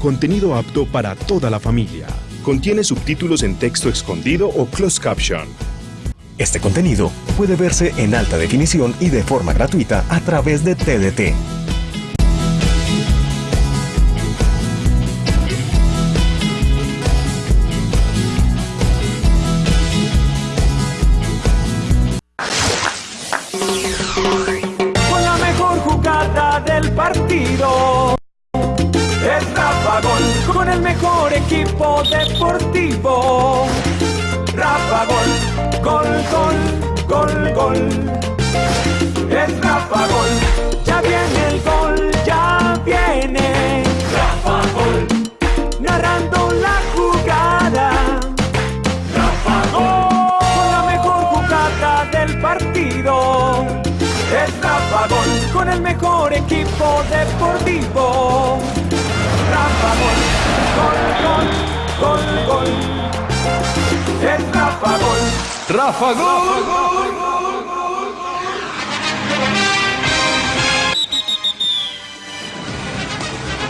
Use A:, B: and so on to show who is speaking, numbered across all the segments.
A: Contenido apto para toda la familia. Contiene subtítulos en texto escondido o closed caption.
B: Este contenido puede verse en alta definición y de forma gratuita a través de TDT.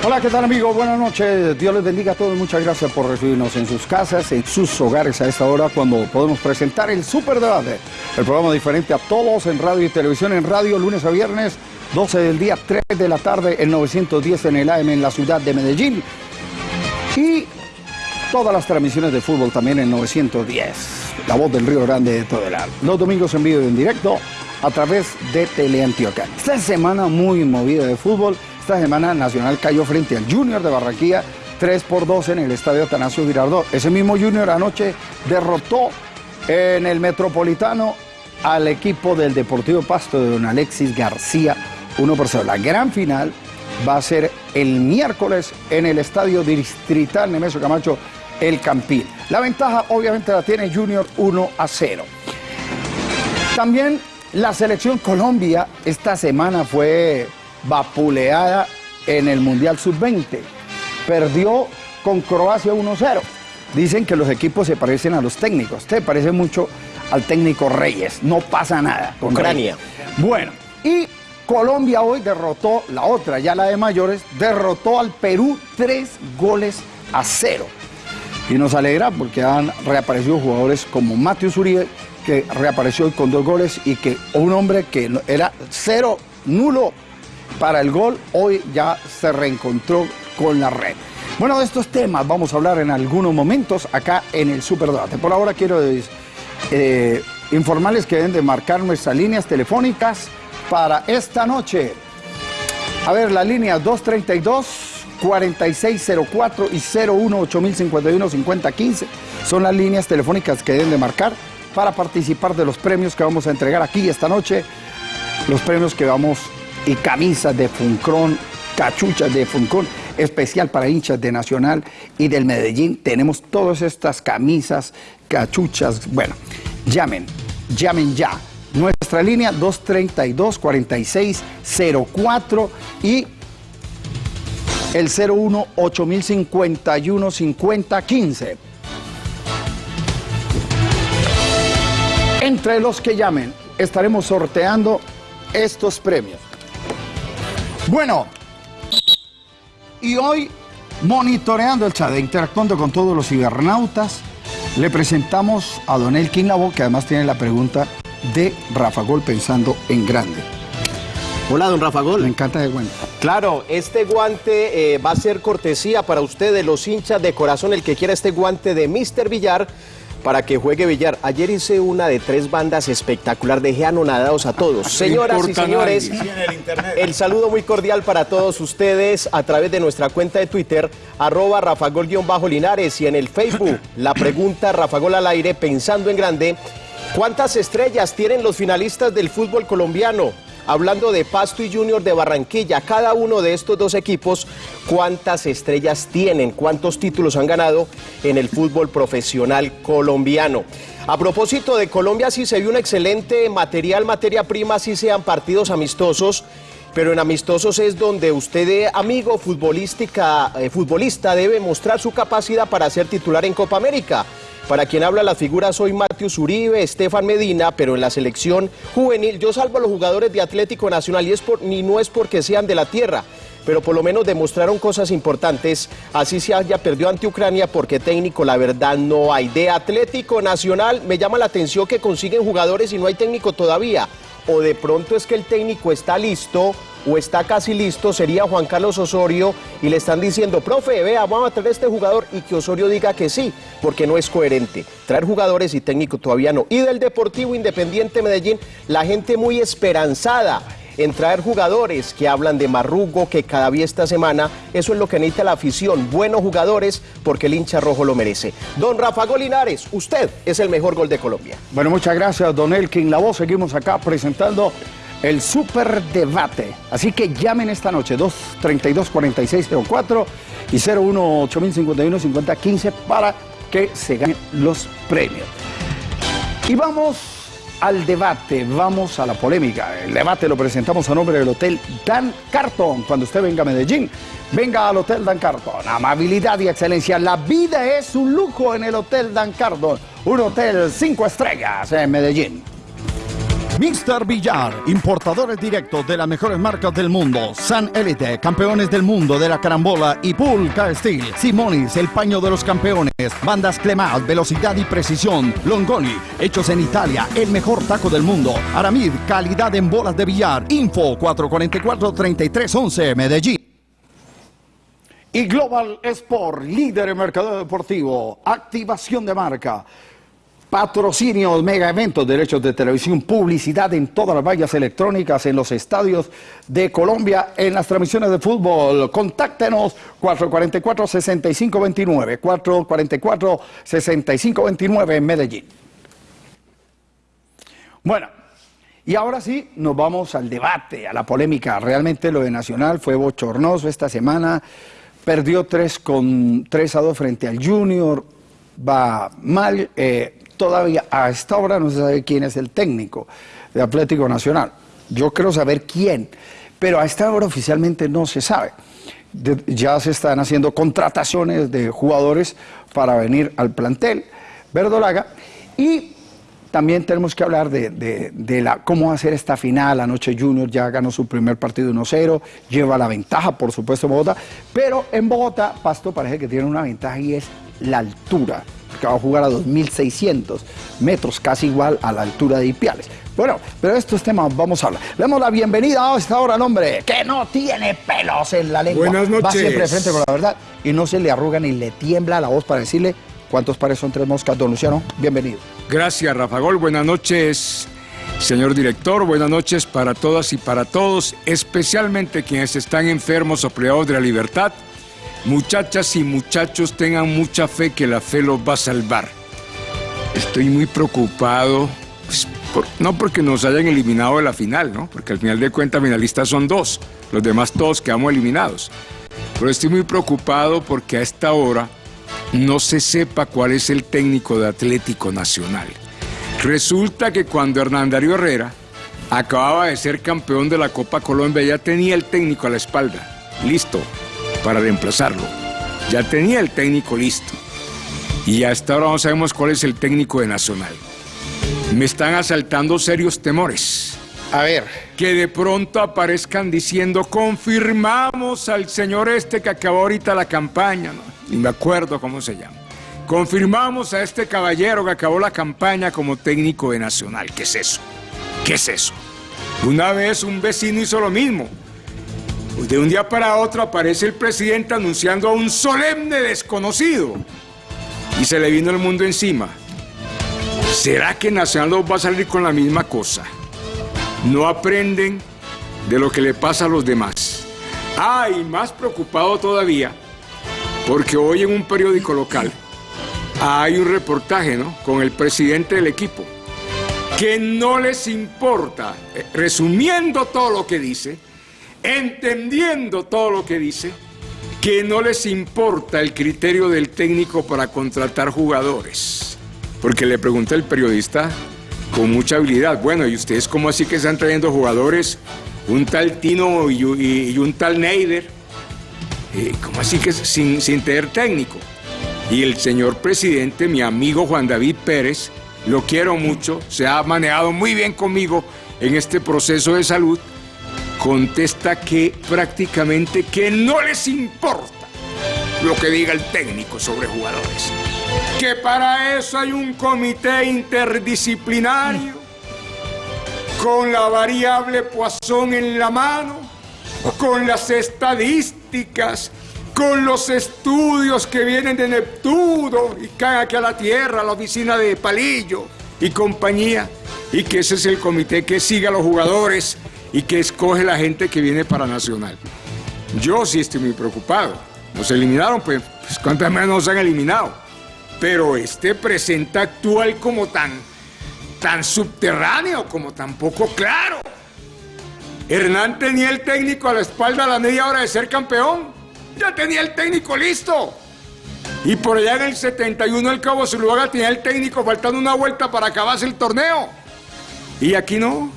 C: Hola, ¿qué tal amigos? Buenas noches. Dios les bendiga a todos. Muchas gracias por recibirnos en sus casas, en sus hogares a esta hora cuando podemos presentar el Super Debate. El programa diferente a todos en radio y televisión, en radio lunes a viernes, 12 del día, 3 de la tarde, el 910 en el AM en la ciudad de Medellín. Y todas las transmisiones de fútbol también en 910. La voz del Río Grande de Todelar. Los domingos en vivo y en directo a través de Teleantioquia. Esta semana muy movida de fútbol. Esta semana Nacional cayó frente al Junior de Barranquilla 3 por 2 en el estadio Atanasio Girardot. Ese mismo Junior anoche derrotó en el Metropolitano al equipo del Deportivo Pasto de don Alexis García 1 por 0. La gran final va a ser el miércoles en el estadio distrital Nemesio Camacho El Campín. La ventaja obviamente la tiene Junior 1 a 0. También la selección Colombia esta semana fue vapuleada en el Mundial Sub-20. Perdió con Croacia 1-0. Dicen que los equipos se parecen a los técnicos. Te parece mucho al técnico Reyes. No pasa nada con
D: Ucrania.
C: Reyes. Bueno, y Colombia hoy derrotó, la otra, ya la de mayores, derrotó al Perú tres goles a cero. Y nos alegra porque han reaparecido jugadores como Matius Uribe, que reapareció con dos goles y que un hombre que era cero, nulo para el gol, hoy ya se reencontró con la red. Bueno, de estos temas vamos a hablar en algunos momentos acá en el Superdebate. Por ahora quiero eh, informarles que deben de marcar nuestras líneas telefónicas para esta noche. A ver, la línea 232 4604 y 01 8051 5015 son las líneas telefónicas que deben de marcar para participar de los premios que vamos a entregar aquí esta noche. Los premios que vamos y camisas de Funcron, cachuchas de Funcron, especial para hinchas de Nacional y del Medellín. Tenemos todas estas camisas, cachuchas. Bueno, llamen, llamen ya. Nuestra línea 232-4604 y el 01 8051 5015. Entre los que llamen, estaremos sorteando estos premios. Bueno, y hoy, monitoreando el chat, e interactuando con todos los cibernautas, le presentamos a Don Elkin Labo, que además tiene la pregunta de Rafa Gol pensando en grande.
D: Hola, don Rafa
C: Me
D: Gol.
C: encanta de cuenta.
D: Claro, este guante eh, va a ser cortesía para ustedes, los hinchas de corazón, el que quiera este guante de Mr. Villar para que juegue Villar. Ayer hice una de tres bandas espectacular, dejé anonadados a todos. Señoras y señores, el saludo muy cordial para todos ustedes a través de nuestra cuenta de Twitter, arroba rafagol-linares y en el Facebook, la pregunta Rafagol al aire, pensando en grande, ¿cuántas estrellas tienen los finalistas del fútbol colombiano? Hablando de Pasto y Junior de Barranquilla, cada uno de estos dos equipos, ¿cuántas estrellas tienen? ¿Cuántos títulos han ganado en el fútbol profesional colombiano? A propósito de Colombia, sí se vio un excelente material, materia prima, sí sean partidos amistosos, pero en amistosos es donde usted, amigo futbolística, eh, futbolista, debe mostrar su capacidad para ser titular en Copa América. Para quien habla las figuras soy Matius Uribe, Estefan Medina, pero en la selección juvenil yo salvo a los jugadores de Atlético Nacional y, no es porque sean de la tierra, pero por lo menos demostraron cosas importantes, así se haya perdido ante Ucrania, porque técnico la verdad no hay. De Atlético Nacional me llama la atención que consiguen jugadores y no hay técnico todavía, o de pronto es que el técnico está listo o está casi listo, sería Juan Carlos Osorio y le están diciendo, profe, vea, vamos a traer este jugador y que Osorio diga que sí, porque no es coherente. Traer jugadores y técnico todavía no. Y del Deportivo Independiente Medellín, la gente muy esperanzada en traer jugadores que hablan de Marrugo, que cada día esta semana, eso es lo que necesita la afición, buenos jugadores, porque el hincha rojo lo merece. Don Rafa Golinares, usted es el mejor gol de Colombia.
C: Bueno, muchas gracias, don Elkin La Voz. Seguimos acá presentando el super debate. Así que llamen esta noche 232-4604 y 01-8051-5015 para que se ganen los premios. Y vamos al debate, vamos a la polémica. El debate lo presentamos a nombre del Hotel Dan Carton. Cuando usted venga a Medellín, venga al Hotel Dan Carton. Amabilidad y excelencia. La vida es un lujo en el Hotel Dan Carton. Un hotel cinco estrellas en Medellín. Mr. Villar, importadores directos de las mejores marcas del mundo. San Elite, campeones del mundo de la carambola y Pulca Steel. Simonis, el paño de los campeones. Bandas Clemat, velocidad y precisión. Longoni, hechos en Italia, el mejor taco del mundo. Aramid, calidad en bolas de billar. Info 444-3311, Medellín. Y Global Sport, líder en mercado deportivo. Activación de marca. Patrocinio, mega eventos, derechos de televisión, publicidad en todas las vallas electrónicas, en los estadios de Colombia, en las transmisiones de fútbol. Contáctenos 444-6529, 444-6529 en Medellín. Bueno, y ahora sí, nos vamos al debate, a la polémica. Realmente lo de Nacional fue bochornoso esta semana. Perdió 3 con 3 a 2 frente al Junior. Va mal. Eh, todavía a esta hora no se sabe quién es el técnico de Atlético Nacional. Yo quiero saber quién, pero a esta hora oficialmente no se sabe. ya se están haciendo contrataciones de jugadores para venir al plantel verdolaga y también tenemos que hablar de, la, cómo hacer esta final. Anoche Junior ya ganó su primer partido 1-0, lleva la ventaja, por supuesto, en Bogotá. Pero en Bogotá, Pasto parece que tiene una ventaja y es la altura que va a jugar a 2.600 metros, casi igual a la altura de Ipiales. Bueno, pero estos temas vamos a hablar. Le damos la bienvenida a esta hora al hombre que no tiene pelos en la lengua.
E: Buenas noches.
C: Va siempre frente con la verdad y no se le arruga ni le tiembla la voz para decirle cuántos pares son tres moscas. Don Luciano, bienvenido.
E: Gracias, Rafa Gol. Buenas noches, señor director. Buenas noches para todas y para todos, especialmente quienes están enfermos o privados de la libertad Muchachas y muchachos, tengan mucha fe que la fe los va a salvar. Estoy muy preocupado, pues, no porque nos hayan eliminado de la final, ¿no? Porque al final de cuentas finalistas son dos, los demás todos quedamos eliminados. Pero estoy muy preocupado porque a esta hora no se sepa cuál es el técnico de Atlético Nacional. Resulta que cuando Hernán Darío Herrera acababa de ser campeón de la Copa Colombia ya tenía el técnico a la espalda. Listo, para reemplazarlo. Ya tenía el técnico listo. Y hasta ahora no sabemos cuál es el técnico de Nacional. Me están asaltando serios temores.
C: A ver.
E: Que de pronto aparezcan diciendo, confirmamos al señor este que acabó ahorita la campaña, ¿no? Ni me acuerdo cómo se llama. Confirmamos a este caballero que acabó la campaña como técnico de Nacional. ¿Qué es eso? ¿Qué es eso? Una vez un vecino hizo lo mismo. Pues de un día para otro aparece el presidente anunciando a un solemne desconocido y se le vino el mundo encima. ¿Será que Nacional va a salir con la misma cosa? No aprenden de lo que le pasa a los demás. Ah, más preocupado todavía, porque hoy en un periódico local hay un reportaje, ¿no? Con el presidente del equipo, que no les importa, eh, resumiendo todo lo que dice, entendiendo todo lo que dice, que no les importa el criterio del técnico para contratar jugadores. Porque le pregunta el periodista con mucha habilidad, bueno, ¿y ustedes cómo así que están trayendo jugadores? Un tal Tino y, un tal Neider. Eh, ¿Cómo así que sin, sin tener técnico? Y el señor presidente, mi amigo Juan David Pérez, lo quiero mucho, se ha manejado muy bien conmigo en este proceso de salud contesta que prácticamente que no les importa lo que diga el técnico sobre jugadores. Que para eso hay un comité interdisciplinario con la variable Poisson en la mano, con las estadísticas, con los estudios que vienen de Neptuno y caen aquí a la Tierra, a la oficina de Palillo y compañía, y que ese es el comité que sigue a los jugadores y que escoge la gente que viene para Nacional. Yo sí estoy muy preocupado. Nos eliminaron, pues, pues cuántas más nos han eliminado. Pero este presenta actual como tan, tan subterráneo, como tan poco claro. Hernán tenía el técnico a la espalda a la media hora de ser campeón. Ya tenía el técnico listo. Y por allá en el 71 el Cabo Zuluaga tenía el técnico faltando una vuelta para acabarse el torneo. Y aquí no.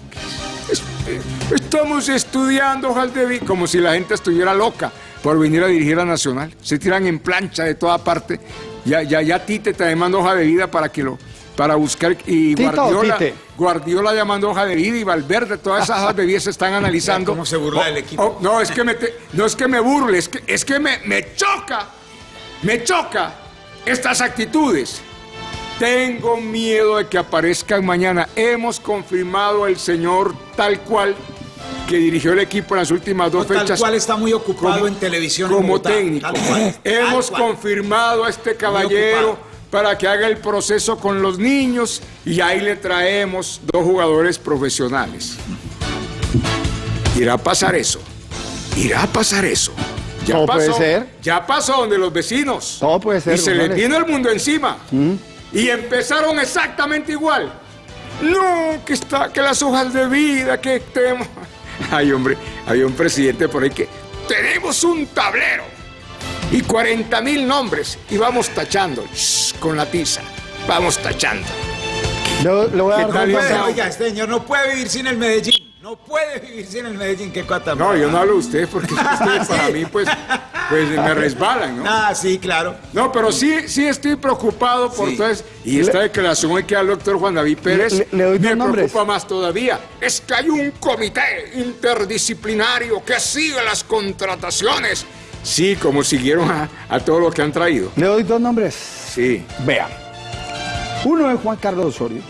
E: Estamos estudiando, Jaldevi, como si la gente estuviera loca por venir a dirigir a Nacional. Se tiran en plancha de toda parte. Ya, ya, ya Tite te manda hoja de vida para que lo para buscar y Guardiola, Guardiola llamando hoja de vida y Valverde, todas esas hojas de vida se están analizando.
F: ¿Cómo se burla el equipo?
E: Oh, no, es que me no es que me burle, es que, es que me, me choca, me choca estas actitudes. Tengo miedo de que aparezcan mañana. Hemos confirmado el señor tal cual que dirigió el equipo en las últimas dos fechas.
F: Tal cual está muy ocupado en televisión.
E: Como técnico. Hemos confirmado a este caballero para que haga el proceso con los niños y ahí le traemos dos jugadores profesionales. Irá a pasar eso. Irá a pasar eso.
C: Ya Todo puede ser.
E: Ya pasó donde los vecinos.
C: Todo puede ser.
E: Y se le vino el mundo encima. Mm. Y empezaron exactamente igual. No, que está, que las hojas de vida, que tenemos. Ay, hombre, hay un presidente por ahí que tenemos un tablero y 40 mil nombres y vamos tachando con la tiza. Vamos tachando.
F: Voy a dar Oiga, este señor no puede vivir sin el Medellín. No puede vivir sin el Medellín, qué cuata.
E: No, yo no hablo de usted porque ustedes para mí pues, pues me resbalan, ¿no?
F: Ah, sí, claro.
E: No, pero sí, sí estoy preocupado por todo eso. Y esta declaración que da el doctor Juan David Pérez me preocupa más todavía. Es que hay un comité interdisciplinario que sigue las contrataciones Sí, como siguieron a, todo lo que han traído.
C: Le doy dos nombres.
E: Sí.
C: Vean. Uno es Juan Carlos Osorio.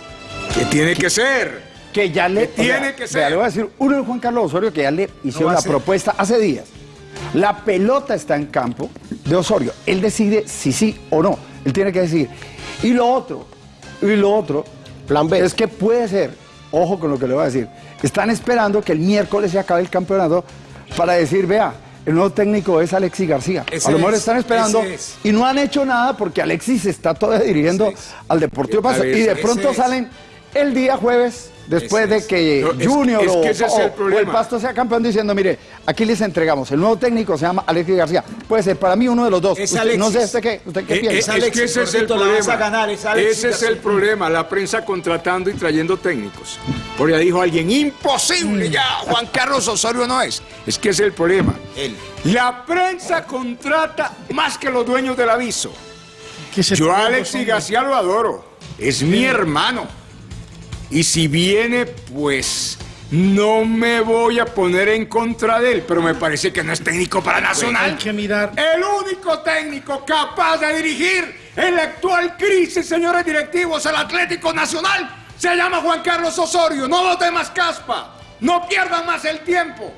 E: ¿Qué tiene que ser?
C: Que ya le...
E: tiene que ser?
C: le voy a decir, uno es Juan Carlos Osorio que ya le hicieron la propuesta hace días. La pelota está en campo de Osorio. Él decide si sí o no. Él tiene que decir. Y lo otro, y lo otro, plan B, es que puede ser, ojo con lo que le voy a decir, están esperando que el miércoles se acabe el campeonato para decir, vea, el nuevo técnico es Alexis García. a lo mejor están esperando y no han hecho nada porque Alexis está todavía dirigiendo al Deportivo Paso. Y de pronto salen el día jueves después de que Junior o, el Pasto sea campeón diciendo, mire, aquí les entregamos, el nuevo técnico se llama Alexis García. Puede ser para mí uno de los dos. no sé usted qué, usted qué
E: eh, piensa. Es, que ese es el problema. ese es el problema, la prensa contratando y trayendo técnicos. Porque ya dijo alguien, imposible, ya Juan Carlos Osorio no es. Es que es el problema. La prensa contrata más que los dueños del aviso. Yo a Alexis García lo adoro. Es mi hermano. Y si viene, pues no me voy a poner en contra de él, pero me parece que no es técnico para Nacional.
F: hay que mirar.
E: El único técnico capaz de dirigir en la actual crisis, señores directivos, el Atlético Nacional, se llama Juan Carlos Osorio. No los demás caspa. No pierdan más el tiempo.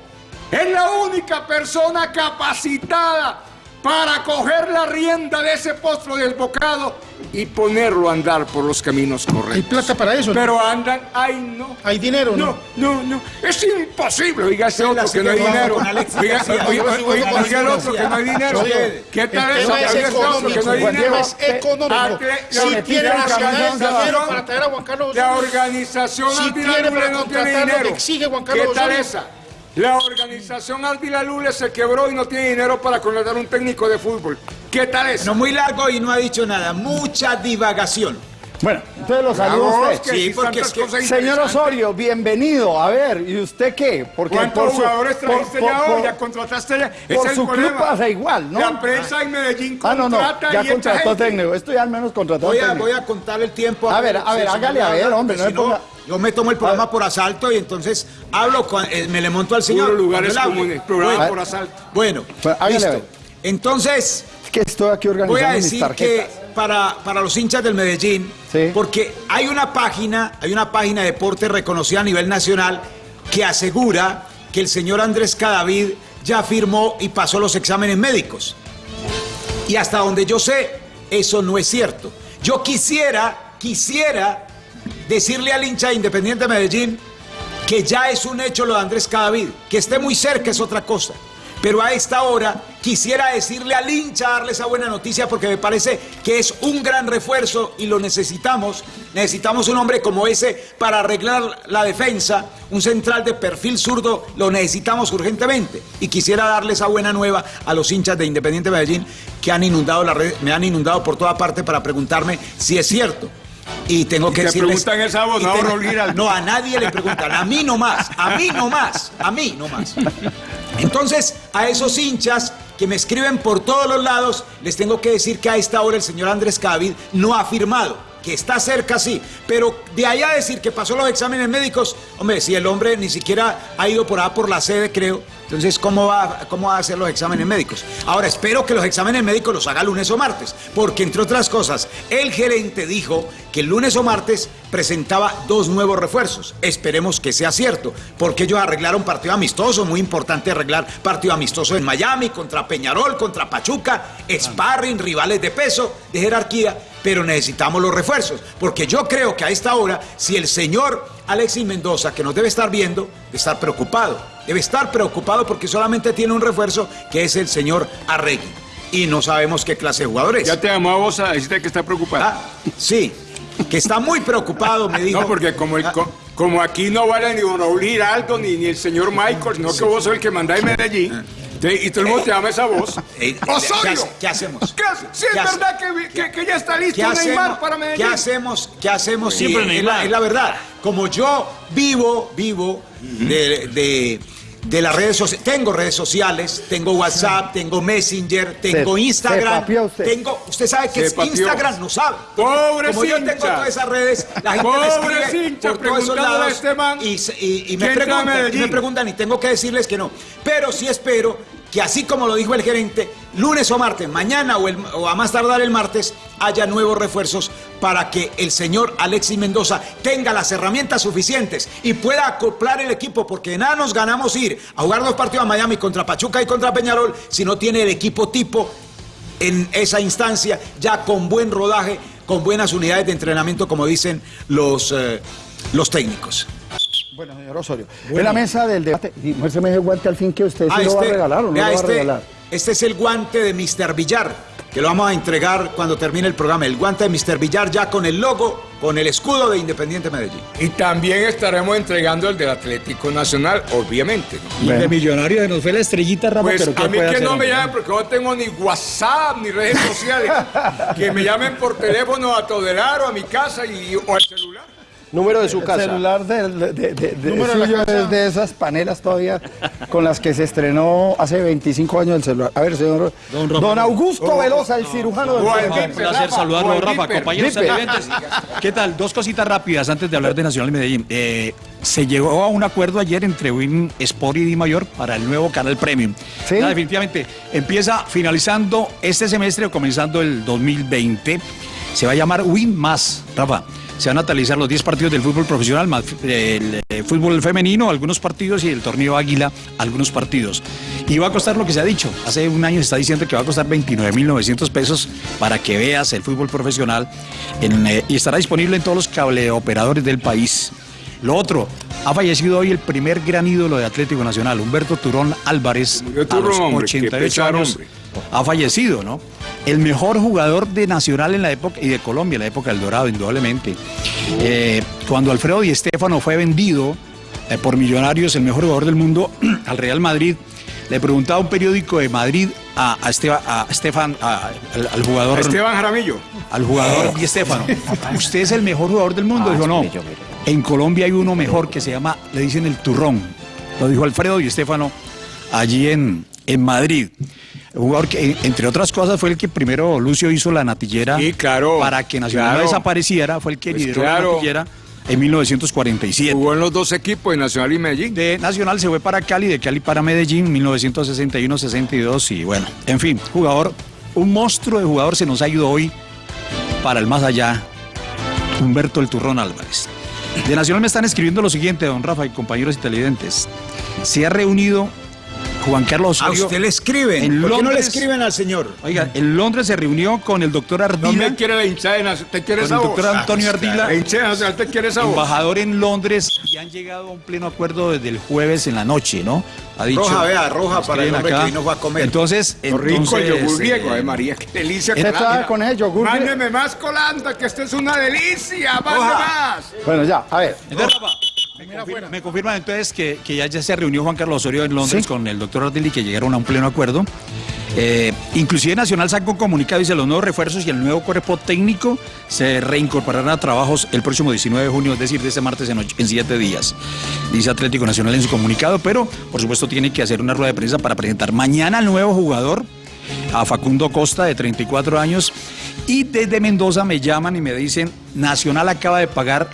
E: Es la única persona capacitada para coger la rienda de ese postro desbocado y ponerlo a andar por los caminos correctos.
F: Hay plata para eso.
E: Pero andan, ay no.
F: Hay dinero,
E: ¿no? No, no, Es imposible. Oiga ese otro que no hay dinero. Oiga el otro que no hay dinero. ¿Qué tal eso?
F: Oiga ese otro que no hay dinero. Es económico. Si tiene dinero para traer a Juan Carlos
E: La organización
F: si tiene no exige Juan Carlos
E: ¿Qué tal esa? La organización Ardila Lule se quebró y no tiene dinero para contratar un técnico de fútbol. ¿Qué tal es?
F: No, muy largo y no ha dicho nada. Mucha divagación.
C: Bueno, entonces los saludos usted.
E: Sí, porque es que,
C: Señor Osorio, bienvenido. A ver, ¿y usted qué?
E: Porque ¿Cuántos por jugadores trajiste ya hoy? ¿Ya contrataste ya?
C: Por su club pasa igual, ¿no?
E: La prensa en Medellín contrata ah, no, no,
C: ya contrató técnico. Esto ya al menos contrató
F: voy
C: a,
F: Voy a contar el tiempo.
C: A, ver, a ver, hágale a ver, hombre. No,
F: Yo me tomo el programa por asalto y entonces hablo, con, eh, me le monto al señor.
E: Lugares comunes, programa
F: Bueno,
E: por asalto.
F: Bueno,
C: Pues,
F: listo. Entonces,
C: Es que estoy aquí organizando
F: voy a
C: mis
F: decir
C: tarjetas.
F: que para, para los hinchas del Medellín,
C: Sí.
F: porque hay una página, hay una página de deporte reconocida a nivel nacional que asegura que el señor Andrés Cadavid ya firmó y pasó los exámenes médicos. Y hasta donde yo sé, eso no es cierto. Yo quisiera, quisiera decirle al hincha de Independiente Medellín que ya es un hecho lo de Andrés Cadavid, que esté muy cerca es otra cosa. Pero a esta hora quisiera decirle al hincha, darle esa buena noticia, porque me parece que es un gran refuerzo y lo necesitamos. Necesitamos un hombre como ese para arreglar la defensa, un central de perfil zurdo, lo necesitamos urgentemente. Y quisiera darle esa buena nueva a los hinchas de Independiente Medellín que han inundado la red, me han inundado por toda parte para preguntarme si es cierto. Y tengo que
E: te
F: decirles...
E: preguntan esa voz,
F: y
E: no, Giraldo.
F: a nadie le preguntan, a mí no más, a mí no más, a mí no más. Entonces, a esos hinchas que me escriben por todos los lados, les tengo que decir que a esta hora el señor Andrés Cadavid no ha firmado, que está cerca sí, pero de allá a decir que pasó los exámenes médicos, hombre, si el hombre ni siquiera ha ido por allá por la sede, creo, entonces, ¿cómo va, ¿cómo va a hacer los exámenes médicos? Ahora, espero que los exámenes médicos los haga lunes o martes, porque entre otras cosas, el gerente dijo que el lunes o martes presentaba dos nuevos refuerzos. Esperemos que sea cierto, porque ellos arreglaron partido amistoso, muy importante arreglar partido amistoso en Miami, contra Peñarol, contra Pachuca, sparring, rivales de peso, de jerarquía, pero necesitamos los refuerzos, porque yo creo que a esta hora, si el señor Alexis Mendoza, que nos debe estar viendo, debe estar preocupado, debe estar preocupado porque solamente tiene un refuerzo, que es el señor Arregui, y no sabemos qué clase de jugador es.
E: Ya te llamó a vos a decirte que está preocupado.
F: Ah, sí, que está muy preocupado, me dijo.
E: No, porque como, el- co- como aquí no vale ni Raúl Giraldo ni, ni el señor Michael, sino que vos sos el que manda en Medellín. Y todo el mundo te llama esa voz.
F: Eh, ¿qué
E: ¡Osorio!
F: hace- qué hacemos?
E: ¿Qué hace? Sí, es
F: ¿Qué hace?
E: verdad que, que- que ya está listo
F: ¿Qué hacemos,
E: Neymar para Medellín.
F: ¿Qué hacemos? ¿Qué hacemos? Sí,
G: Siempre
F: es,
G: Neymar.
F: la, es la verdad. Como yo vivo, vivo de, de- de las redes sociales, tengo redes sociales, tengo WhatsApp, tengo Messenger, tengo
C: Se-
F: Instagram,
C: se usted.
F: tengo, usted sabe que es. Instagram, no sabe.
E: Pobre
F: Como yo tengo todas esas redes, la gente me
E: Pobre
F: escribe
E: hincha,
F: por todos esos
E: preguntándole a
F: lados
E: este man,
F: y, se- y- y me
E: ¿quién trae a
F: preguntan, y me preguntan y tengo que decirles que no. Pero sí espero que así como lo dijo el gerente, lunes o martes, mañana o, a más tardar el martes, haya nuevos refuerzos para que el señor Alexis Mendoza tenga las herramientas suficientes y pueda acoplar el equipo, porque nada nos ganamos ir a jugar dos partidos a Miami contra Pachuca y contra Peñarol si no tiene el equipo tipo en esa instancia, ya con buen rodaje, con buenas unidades de entrenamiento, como dicen los, eh, los técnicos.
C: Bueno, señor Osorio, en la mesa del debate, y muéstrame ese guante al fin que usted sí
F: Ah,
C: lo va a regalar o no lo va a
F: este-
C: regalar.
F: Este es el guante de Mr. Villar, que lo vamos a entregar cuando termine el programa. El guante de Mr. Villar ya con el logo, con el escudo de Independiente Medellín.
E: Y también estaremos entregando el del Atlético Nacional, obviamente. ¿no?
G: Y de millonario nos fue la estrellita, Rafa,
E: Pues
G: pero ¿qué
E: a mí que no me llamen porque no tengo ni WhatsApp ni redes sociales. que me llamen por teléfono a Todelar o a mi casa y, o al celular.
D: Número de su
C: El
D: casa.
C: celular de, de, de- de-
E: de
C: suyo
E: casa.
C: es de esas panelas todavía con las que se estrenó hace 25 años el celular. A ver, señor.
G: Don.
C: Augusto Velosa, el cirujano del
E: o al
C: celular.
E: Viper,
G: Un placer
E: Rafa,
G: saludarlo, Rafa,
E: Viper.
G: compañeros. ¿Qué tal? Dos cositas rápidas antes de hablar de Nacional Medellín. Eh, se llegó a un acuerdo ayer entre Win Sport y Di Mayor para el nuevo canal Premium.
C: Sí.
G: Ya, definitivamente, empieza finalizando este semestre o comenzando el 2020. Se va a llamar Win Más, Rafa. Se van a analizar los 10 partidos del fútbol profesional, más el eh, fútbol femenino, algunos partidos, y el torneo Águila, algunos partidos. Y va a costar lo que se ha dicho. Hace un año se está diciendo que va a costar 29.900 pesos para que veas el fútbol profesional en, eh, y estará disponible en todos los cableoperadores del país. Lo otro, ha fallecido hoy el primer gran ídolo de Atlético Nacional, Humberto Turón Álvarez, a los
E: hombre, qué
G: 88
E: pesar,
G: años.
E: hombre.
G: Ha fallecido, ¿no? El mejor jugador de Nacional en la época y de Colombia en la época del Dorado, indudablemente. Eh, cuando Alfredo Di Stéfano fue vendido eh, por Millonarios, el mejor jugador del mundo, al Real Madrid, le preguntaba un periódico de Madrid a, a, Esteba- a Estefan, a- al, al jugador
E: Esteban Jaramillo.
G: al jugador Di Stéfano. ¿Usted es el mejor jugador del mundo? Dijo, no. En Colombia hay uno mejor que se llama, le dicen el turrón. Lo dijo Alfredo Di Stéfano allí en, en Madrid. Un jugador que, entre otras cosas, fue el que primero Lucio hizo la natillera
E: Sí, claro,
G: para que Nacional no
E: claro.
G: desapareciera, fue el que
E: Pues
G: lideró la natillera en 1947.
E: Jugó en los dos equipos, de Nacional y Medellín.
G: De Nacional se fue para Cali, de Cali para Medellín, 1961-62 y bueno, en fin, jugador, un monstruo de jugador se nos ha ido hoy para el más allá, Humberto el Turrón Álvarez. De Nacional me están escribiendo lo siguiente, don Rafa y compañeros televidentes. Se ha reunido Juan Carlos
F: A usted le escriben.
G: En
F: ¿Por qué no le escriben al señor?
G: Oiga, en Londres se reunió con el doctor Ardila.
E: No me quiere la hinchada de Nacional. ¿Te quieres
G: Con el
E: esa voz?
G: doctor Antonio Ardila.
E: La hinchada de Nacional, ¿te quieres esa voz?
G: embajador en Londres y han llegado a un pleno acuerdo desde el jueves en la noche, ¿no? Ha dicho.
F: Roja, vea, roja para el hombre que vino fue a comer.
G: Entonces,
E: Lo rico el
G: entonces,
E: yogur griego,
G: eh,
E: María, qué delicia.
C: ¿Qué trae con el yogur griego?
E: Mándeme más colanda, que esto es una delicia.
F: Roja.
E: más.
C: Bueno, ya, a ver.
G: entonces, confirma, me confirman entonces que, que ya, ya se reunió Juan Carlos Osorio en Londres
C: Sí.
G: con el doctor Ardila y que llegaron a un pleno acuerdo. Eh, inclusive Nacional sacó un comunicado, dice los nuevos refuerzos y el nuevo cuerpo técnico se reincorporarán a trabajos el próximo 19 de junio, es decir, de este martes en, ocho- en siete días. Dice Atlético Nacional en su comunicado, pero por supuesto tiene que hacer una rueda de prensa para presentar mañana al nuevo jugador, a Facundo Costa, de 34 años, y desde Mendoza me llaman y me dicen, Nacional acaba de pagar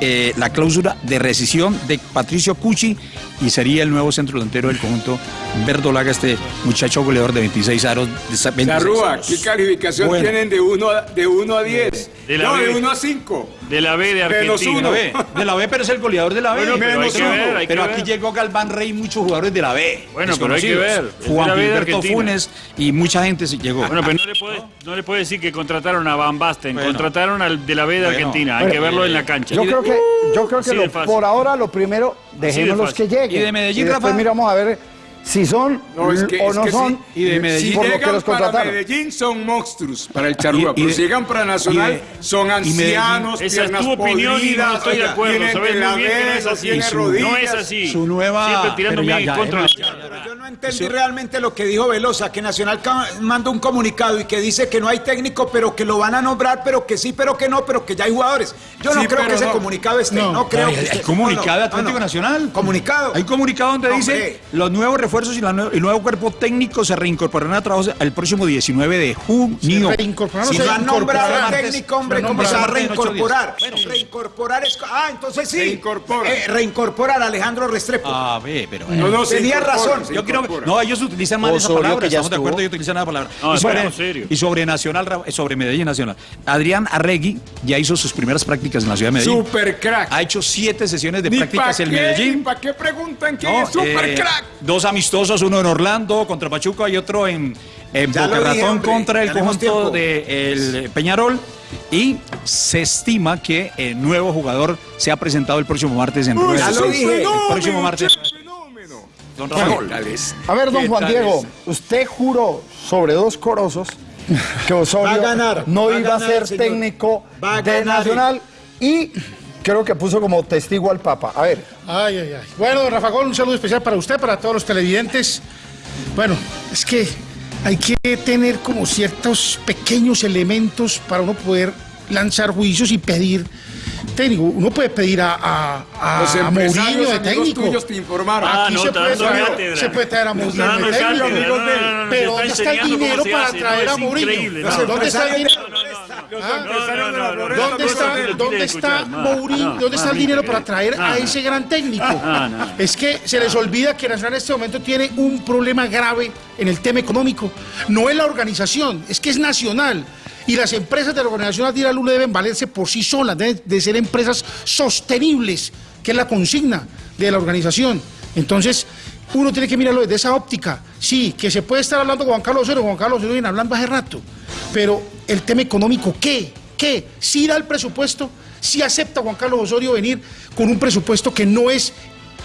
G: eh, la cláusula de rescisión de Patricio Cucci y sería el nuevo centro delantero del conjunto verdolaga, este muchacho goleador de 26 aros. De esa- 26
E: Charrúa,
G: años.
E: ¿qué calificación
G: Bueno.
E: tienen de 1 a, de uno a 10?
H: De la
E: no, de
H: B.
E: 1 a 5.
H: De la B de
E: Menos
H: Argentina.
G: De la
E: uno.
G: B, de la B, pero es el goleador de la B.
H: Bueno, pero hay
E: menos
H: que
E: uno.
H: ver, hay que
G: Pero aquí
H: ver.
G: llegó Galván Rey y muchos jugadores de la B.
H: Bueno, pero hay que ver.
G: Juan Gilberto. Funes y mucha gente se llegó.
H: Bueno, pero no le puede, no le puede decir que contrataron a Van Basten,
G: Bueno.
H: contrataron al de la B de
G: Bueno.
H: Argentina. Hay que verlo en la cancha.
C: Yo creo que, yo creo que lo- por ahora lo primero, dejémoslos
H: fácil.
C: que lleguen.
G: ¿Y de Medellín,
C: después
G: Rafa?
C: miramos a ver si son
E: No, es que,
C: o
E: es
C: no
E: que
C: son.
E: sí.
G: Y de Medellín.
E: Si
C: por lo que
E: llegan
C: los
E: para. Medellín son monstruos para el Charrúa, pero
G: de-
E: si llegan para Nacional
G: y
E: son ancianos,
H: Esa es tu opinión y no estoy de acuerdo.
E: tienen
H: Sabes muy bien que no es así.
G: Su-
E: rodillas.
H: No es así.
G: Su nueva-
H: Siempre tirando
G: ya,
H: bien
G: ya,
H: en contra la
F: Yo no entendí realmente lo que dijo Velosa, que Nacional manda un comunicado y que dice que no hay técnico, pero que lo van a nombrar, pero que sí, pero que no, pero que ya hay jugadores. Yo no
E: Sí,
F: creo que ese
E: no.
F: comunicado esté, no, creo
G: Hay, comunicado de Atlético. Nacional.
F: Comunicado.
G: Hay comunicado donde dice los nuevos refuerzos y la nue- el nuevo cuerpo técnico se reincorporarán a trabajos el próximo 19 de junio.
I: reincorporaron,
F: Si
I: se
F: no han nombrado
I: incorporaron
F: al
I: antes,
F: técnico, hombre,
G: se
F: ¿cómo se va a reincorporar? Reincorporar es... Ah, entonces sí.
E: Reincorpora.
F: Eh, reincorporar a Alejandro Restrepo.
G: A ver, pero
E: No, no, se
F: Tenía razón.
E: se
G: Yo
E: incorpora.
G: no, ellos utilizan mal esa
D: Osorio,
G: palabra, estamos de acuerdo, ellos utilizan la palabra.
H: No,
G: y, sobre,
H: serios.
G: y sobre Nacional, sobre Medellín Nacional. Adrián Arregui ya hizo sus primeras prácticas en la ciudad de Medellín.
E: Super crack.
G: Ha hecho siete sesiones de prácticas en Medellín.
E: ¿Para qué preguntan quién
G: No,
E: es super
G: eh,
E: crack?
G: Dos amistosos, uno en Orlando contra Pachuca y otro en, en Boca Ratón contra el conjunto de el Peñarol. Y se estima que el nuevo jugador se ha presentado el próximo martes en rueda
F: ya
G: de
F: lo
G: prensa.
F: dije.
G: El próximo martes. Don Rafael.
C: A ver, don
E: ¿Qué
C: Juan Diego,
E: es?
C: usted juró sobre dos corosos que Osorio
F: Va a ganar,
C: no
F: va
C: iba a
F: ganar,
C: ser
F: señor.
C: técnico
F: Va a
C: de
F: ganar.
C: Nacional y creo que puso como testigo al Papa. A ver,
I: Ay, ay, ay. Bueno, Rafa Gol, un saludo especial para usted, para todos los televidentes. Bueno, es que hay que tener como ciertos pequeños elementos para uno poder lanzar juicios y pedir técnico. Uno puede pedir a, a, a,
E: Los
I: a
E: empresarios
I: Mourinho de técnico.
E: tuyos te informaron.
H: Ah,
I: Aquí
H: no,
I: se, puede traer,
H: cátedra.
I: se puede traer a Mourinho de técnico.
H: cátedra. No, no,
I: Pero ¿dónde
H: está
I: el dinero para
H: hace,
I: traer
H: no,
I: a Mourinho? ¿Dónde está el dinero? Ah, ¿Dónde está. ¿dónde está Mourinho? ¿Dónde está el dinero para traer a ese gran técnico? Es que se les olvida que Nacional en este momento tiene un problema grave en el tema económico. No es la organización, es que es nacional. Y las empresas de la organización Adira Lula deben valerse por sí solas, deben de ser empresas sostenibles, que es la consigna de la organización. Entonces, uno tiene que mirarlo desde esa óptica. Sí, que se puede estar hablando con Juan Carlos Osorio, Juan Carlos Osorio viene hablando hace rato, pero el tema económico, ¿qué? ¿Qué? Si da el presupuesto, si acepta Juan Carlos Osorio venir con un presupuesto que no es,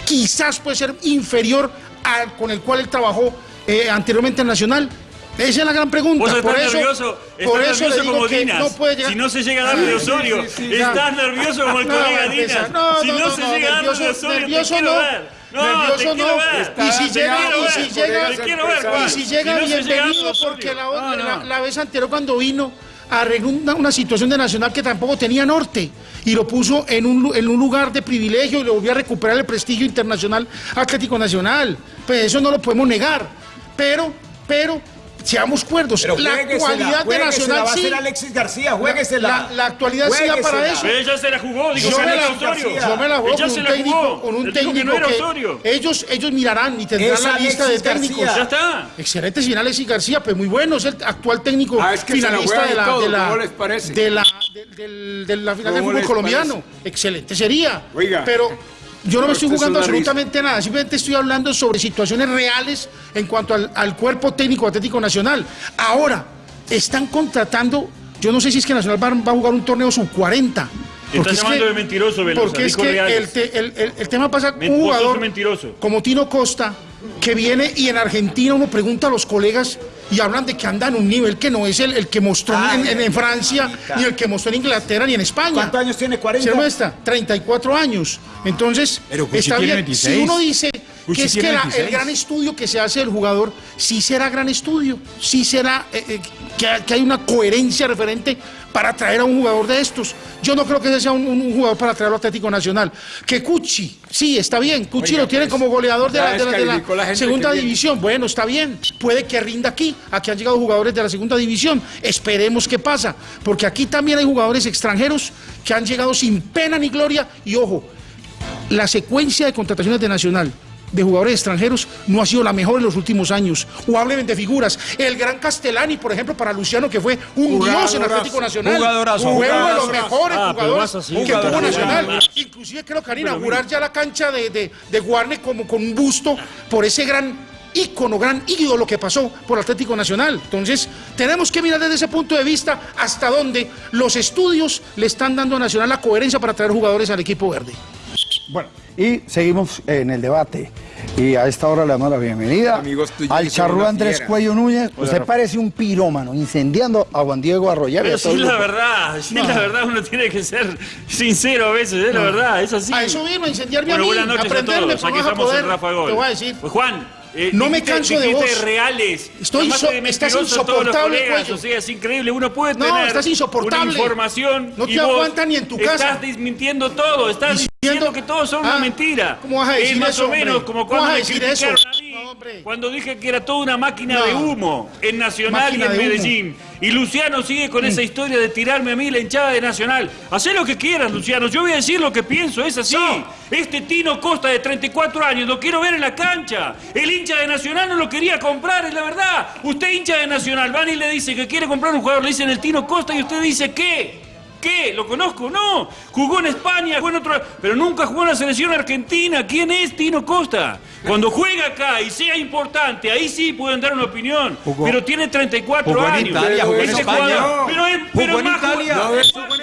I: quizás puede ser inferior al con el cual él trabajó eh, anteriormente en Nacional. Esa es la gran pregunta.
H: Vos
I: por
H: estás
I: eso,
H: nervioso,
I: por eso
H: nervioso
I: digo
H: como
I: que
H: Dinas.
I: no puede llegar.
H: Si no se llega a dar de Osorio, estás nervioso como el colega. Dinas.
I: No,
H: si no,
I: no,
H: se llega a dar de
I: nervioso-
H: Osorio,
I: nervioso
H: te quiero
I: no.
H: ver. No,
I: Nervioso no.
H: ver.
I: Y si llega, y si llega,
H: ver,
I: y si llega,
H: no
I: bienvenido, porque la,
H: No, no.
I: la- la vez anterior cuando vino arregló una, una situación de Nacional que tampoco tenía norte y lo puso en un, en un lugar de privilegio y le volvió a recuperar el prestigio internacional Atlético Nacional. Pues eso no lo podemos negar. Pero, pero seamos cuerdos.
F: Pero
I: la actualidad de Nacional
F: va a
I: sí.
F: ser Alexis García, juéguesela.
I: La, la actualidad sí da para eso.
H: Pero ella se la jugó, digo,
I: Yo me, la,
H: Osorio.
I: yo me la juego
H: Ella
I: con
H: se
I: un
H: la
I: técnico,
H: jugó.
I: con un
H: dijo que
I: técnico
H: no era
I: que ellos, ellos mirarán y tendrán
F: Es
I: la lista de
F: Alexis
I: técnicos.
F: García.
H: Ya está.
I: Excelente señor Alexis García, pues muy bueno, es el actual técnico
E: Ah, es que
I: finalista de la,
E: todo,
I: de la,
E: ¿cómo les parece?
I: de la, de, del- de la final del
E: ¿Cómo
I: fútbol colombiano.
E: parece?
I: Excelente sería.
E: Oiga.
I: Pero yo no me estoy
E: Esto es
I: jugando absolutamente nada, simplemente estoy hablando sobre situaciones reales en cuanto al, al cuerpo técnico Atlético Nacional. Ahora, están contratando, yo no sé si es que Nacional va, va a jugar un torneo sub 40.
H: Estás llamando de mentiroso, Velosa,
I: Porque es que el, te- el- el- el tema pasa un jugador
H: mentiroso.
I: como Tino Costa, que viene y en Argentina uno pregunta a los colegas y hablan de que anda en un nivel que no es el, el que mostró
F: Ay,
I: en, en- en Francia,
F: mamita.
I: ni el que mostró en Inglaterra, ni en España.
F: ¿Cuántos años tiene? 40.
I: ¿Se muestra? 34 años. Entonces,
G: Pero
I: está bien.
G: 26.
I: Si uno dice que es que la- el
G: 26.
I: gran estudio que se hace del jugador, sí será gran estudio, sí será eh, eh, que, que hay una coherencia referente para traer a un jugador de estos. Yo no creo que ese sea un, un jugador para traerlo a Atlético Nacional. Que Cuchi, sí, está bien, Cuchi
E: Oiga,
I: lo tiene
E: pues,
I: como goleador de la, de la- de la
E: descalificó la gente
I: segunda
E: que
I: división. Bueno, está bien, puede que rinda aquí. Aquí han llegado jugadores de la segunda división. Esperemos qué pasa, porque aquí también hay jugadores extranjeros que han llegado sin pena ni gloria. Y ojo, la secuencia de contrataciones de Nacional de jugadores extranjeros no ha sido la mejor en los últimos años. O hablen de figuras. El gran Castellani, por ejemplo, para Luciano, que fue un dios en Atlético Nacional.
G: Jugadorazo,
I: Fue uno de los mejores
H: Ah,
I: jugadores
H: así,
I: que tuvo. Nacional. Inclusive creo que van a inaugurar ya la cancha de, de, de Guarne como con un busto por ese gran ícono, gran ídolo que pasó por Atlético Nacional. Entonces, tenemos que mirar desde ese punto de vista hasta dónde los estudios le están dando a Nacional la coherencia para traer jugadores al equipo verde.
C: Bueno, y seguimos en el debate. Y a esta hora le damos la bienvenida
E: Amigos
C: al charrúa Andrés. Cuello Núñez. Usted parece un pirómano incendiando a Juan Diego Arroyave.
H: Pero
C: a
H: sí,
C: el
H: la
C: grupo.
H: verdad, sí, la verdad, uno tiene que ser sincero a veces, es la verdad, es así.
I: A eso vino, a incendiarme
H: Bueno,
I: a mí,
H: buenas noches a
I: aprenderme,
H: todos,
I: pero
H: aquí
I: no vas a
H: estamos
I: poder.
H: en Rafa Gol.
I: Te voy a decir.
H: Pues Juan, eh,
I: No me canso de vos.
H: reales.
I: Estoy
H: de
I: estás
H: a todos
I: insoportable,
H: colegas,
I: Cuello.
H: O sea, es increíble, uno puede
I: No,
H: tener
I: estás insoportable.
H: una información
I: No
H: y
I: te
H: vos
I: aguanta ni en tu casa.
H: Estás desmintiendo todo, estás
I: Diciendo-
H: que todo son una
I: Ah,
H: mentira.
I: ¿cómo vas a decir
H: es más
I: eso,
H: o menos
I: hombre?
H: como
I: ¿Cómo
H: cuando me
I: eso?
H: criticaron a mí,
I: No,
H: cuando dije que era toda una máquina
I: No.
H: de humo en Nacional
I: Máquina
H: y en
I: humo.
H: Medellín. Y Luciano sigue con esa historia de tirarme a mí la hinchada de Nacional. Hacé lo que quieras, Luciano. Yo voy a decir lo que pienso, es así. Este Tino Costa de 34 años lo quiero ver en la cancha. El hincha de Nacional no lo quería comprar, es la verdad. Usted hincha de Nacional, van y le dice que quiere comprar un jugador, le dicen el Tino Costa y usted dice ¿qué? ¿Qué? ¿Lo conozco? No. Jugó en España, jugó en otro... Pero nunca jugó en la selección argentina. ¿Quién es Tino Costa? Cuando juega acá y sea importante, ahí sí pueden dar una opinión.
G: Jugó-
H: pero tiene 34
G: jugó en
H: años.
G: Italia,
E: jugó en
H: Ese
E: España.
H: jugador- pero es, pero
G: Jugó en
H: más
G: Italia.
H: jugador-
G: No,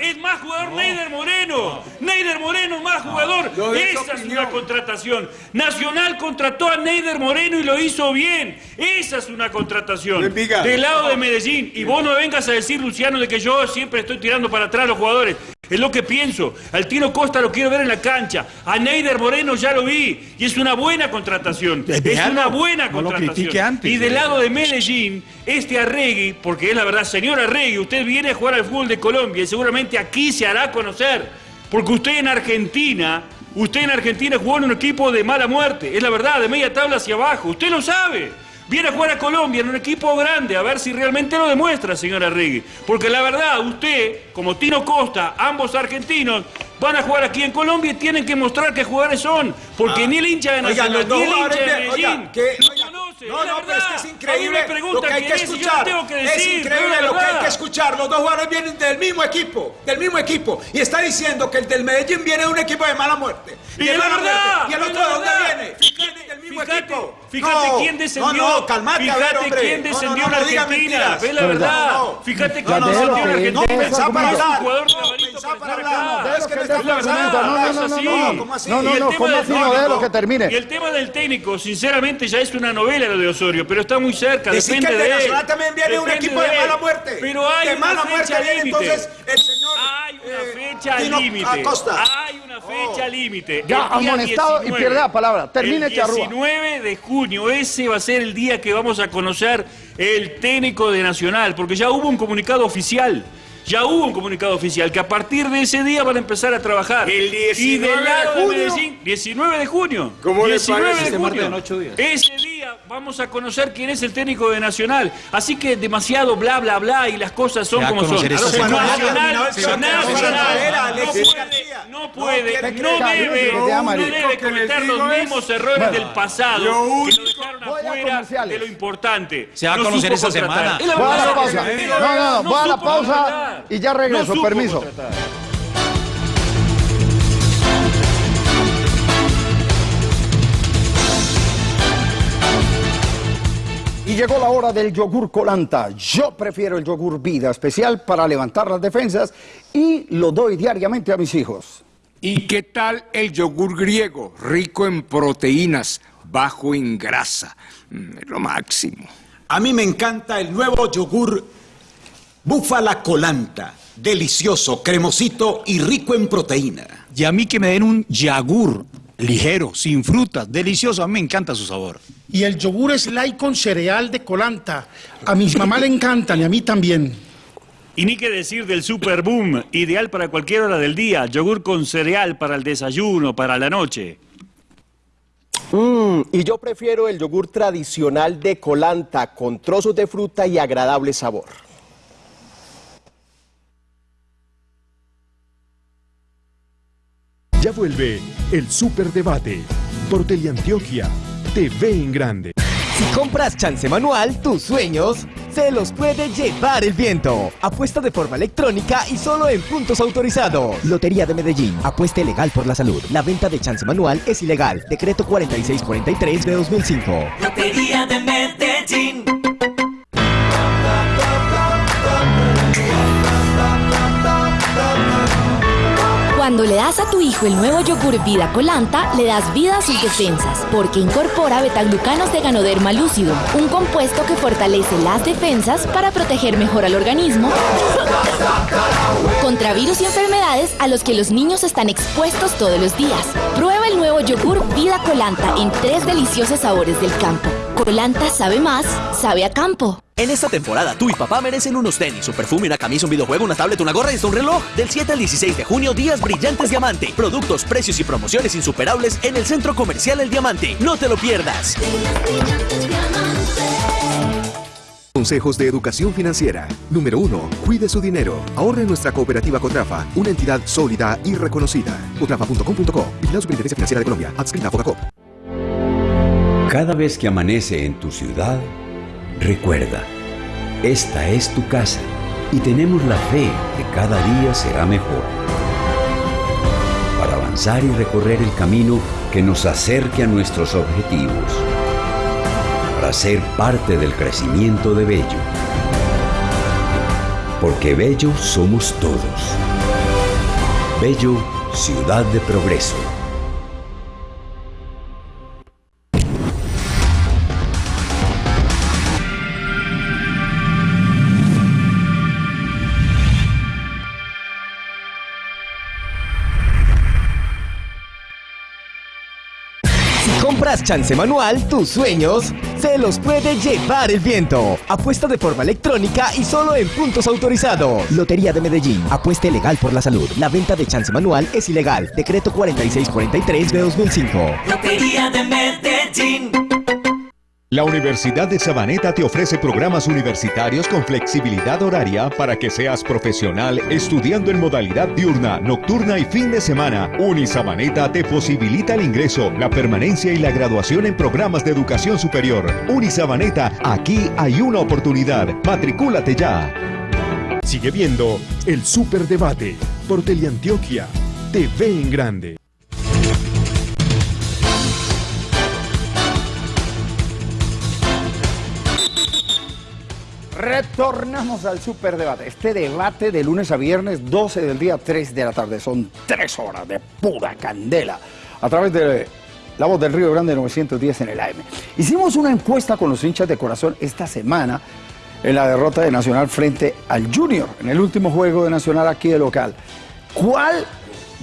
H: es más jugador- Neider Moreno. Neider Moreno, más jugador.
E: esa
H: es una contratación. Nacional contrató a Neider Moreno y lo hizo bien. Esa es una contratación. Del lado de Medellín. Y vos no vengas a decir, Luciano, de que yo siempre estoy tirando para atrás a los jugadores. Es lo que pienso. Al Tino Costa lo quiero ver en la cancha. A Neider Moreno ya lo vi. Y es una buena contratación. Es una buena
G: No lo
H: contratación. Y del lado de Medellín, este Arregui, porque es la verdad, señor Arregui, usted viene a jugar al fútbol de Colombia y seguramente aquí se hará conocer. Porque usted en Argentina, usted en Argentina jugó en un equipo de mala muerte. Es la verdad, de media tabla hacia abajo. Usted lo sabe. Viene a jugar a Colombia en un equipo grande, a ver si realmente lo demuestra, señor Arregui. Porque la verdad, usted, como Tino Costa, ambos argentinos, van a jugar aquí en Colombia y tienen que mostrar qué jugadores son. Porque ni el hincha de
F: Ah.
H: Nacional, ni el hincha de Medellín
F: oiga, que-
H: lo
F: oiga,
H: conoce.
F: No,
H: es la
F: no, pero es que es increíble lo que hay que
H: es
F: escuchar.
H: tengo que
F: es
H: decir.
F: increíble
H: es
F: lo que hay que escuchar. Los dos jugadores vienen del mismo equipo, del mismo equipo. Y está diciendo que el del Medellín viene de un equipo de mala muerte.
H: Y
F: de
H: es la
F: mala
H: verdad,
F: muerte. ¿Y el
H: es
F: otro de dónde viene? Viene del mismo
H: Fíjate,
F: equipo.
H: fíjate
F: No,
H: quién descendió.
F: No, no, calmate, a ver,
H: fíjate
F: hombre.
H: quién
F: No,
H: descendió
F: no, no,
H: en
F: no
H: Argentina. Ve la
C: No,
H: verdad.
F: no, no.
H: Fíjate quién descendió en Argentina.
F: No, pensá para.
H: Es
F: hablar. No, pensá
H: para
F: hablar. Está.
C: No, no, no, no,
F: ¿Cómo así?
C: no, no,
H: Y el
C: no,
H: tema
C: ¿cómo
H: del
C: así no? que termine.
H: Y el tema del técnico, sinceramente, ya es una novela lo de Osorio, pero está muy cerca,
F: Decir
H: depende
F: que el de
H: de él.
F: Nacional también viene de un equipo de
H: él.
F: mala muerte.
H: Pero hay
F: de
H: una
F: mala
H: fecha
F: muerte viene
H: límite.
F: entonces el señor
H: Hay una
F: eh,
H: fecha
F: Tino
H: límite.
F: Acosta.
H: Hay una fecha límite.
C: Ya,
H: El
C: amonestado y
H: 19.
C: pierde la palabra. Termine,
H: El
C: Charrúa.
H: 19 de junio, ese va a ser el día que vamos a conocer el técnico de Nacional, porque ya hubo un comunicado oficial. Ya hubo un comunicado oficial que a partir de ese día van a empezar a trabajar.
E: El 19
H: y del lado
E: de
H: de,
E: junio.
H: Medellín, 19 de junio.
E: ¿Cómo le
H: 19
E: parece?
H: de
E: Este
H: junio.
G: martes en ocho días.
H: Ese día vamos a conocer quién es el técnico de Nacional. Así que demasiado bla, bla, bla y las cosas son como son. no puede, no debe, no debe cometer los mismos errores del pasado
E: lo
H: que lo
E: único-
H: dejaron afuera de lo importante.
G: Se va a
H: No
G: conocer esa semana.
C: Voy a la pausa. No, no, voy a la pausa y ya regreso, permiso. Llegó la hora del yogur colanta. Yo prefiero el yogur vida especial para levantar las defensas y lo doy diariamente a mis hijos.
E: ¿Y qué tal el yogur griego? Rico en proteínas, bajo en grasa. Mm, Es lo máximo.
F: A mí me encanta el nuevo yogur Búfala Colanta. Delicioso, cremosito y rico en proteína.
G: Y a mí que me den un yagur ligero, sin frutas, delicioso. A mí me encanta su sabor.
I: Y el yogur Slay con cereal de colanta. A mis mamá le encantan y a mí también.
H: Y ni qué decir del Super Boom, ideal para cualquier hora del día, yogur con cereal para el desayuno, para la noche.
D: Mm, y yo prefiero el yogur tradicional de Colanta con trozos de fruta y agradable sabor.
A: Ya vuelve el Superdebate por Teleantioquia TV en grande.
J: Si compras chance manual, tus sueños se los puede llevar el viento. Apuesta de forma electrónica y solo en puntos autorizados. Lotería de Medellín. Apuesta legal por la salud. La venta de chance manual es ilegal. Decreto 4643 de 2005.
K: Lotería de Medellín.
L: Cuando le das a tu hijo el nuevo yogur Vida Colanta, le das vida a sus defensas, porque incorpora betaglucanos de Ganoderma lúcido, un compuesto que fortalece las defensas para proteger mejor al organismo contra virus y enfermedades a los que los niños están expuestos todos los días. El nuevo yogur Vida Colanta en tres deliciosos sabores del campo. Colanta sabe más, sabe a campo.
J: En esta temporada, tú y papá merecen unos tenis, un perfume, una camisa, un videojuego, una tablet, una gorra y hasta un reloj. Del 7 al 16 de junio, días brillantes Diamante. Productos, precios y promociones insuperables en el Centro Comercial El Diamante. No te lo pierdas.
B: Consejos de educación financiera. Número 1. Cuide su dinero. Ahorre en nuestra cooperativa Cotrafa, una entidad sólida y reconocida. Cotrafa.com.co. Vigilado Superintendencia Financiera de Colombia. Adscrita.
M: Cada vez que amanece en tu ciudad, recuerda, esta es tu casa y tenemos la fe que cada día será mejor. Para avanzar y recorrer el camino que nos acerque a nuestros objetivos. Para ser parte del crecimiento de Bello. Porque Bello somos todos. Bello, ciudad de progreso.
J: Chance manual, tus sueños se los puede llevar el viento. Apuesta de forma electrónica y solo en puntos autorizados. Lotería de Medellín. Apuesta legal por la salud. La venta de chance manual es ilegal. Decreto 4643 de 2005.
K: Lotería de Medellín.
A: La Universidad de Sabaneta te ofrece programas universitarios con flexibilidad horaria para que seas profesional estudiando en modalidad diurna, nocturna y fin de semana. Unisabaneta te posibilita el ingreso, la permanencia y la graduación en programas de educación superior. Unisabaneta, aquí hay una oportunidad. Matricúlate ya. Sigue viendo el Superdebate por Teleantioquia TV en grande.
C: Retornamos al superdebate. Este debate de lunes a viernes, 12 del día, 3 de la tarde. Son tres horas de pura candela. A través de la voz del Río Grande 910 en el AM. Hicimos una encuesta con los hinchas de corazón esta semana en la derrota de Nacional frente al Junior, en el último juego de Nacional aquí de local. ¿Cuál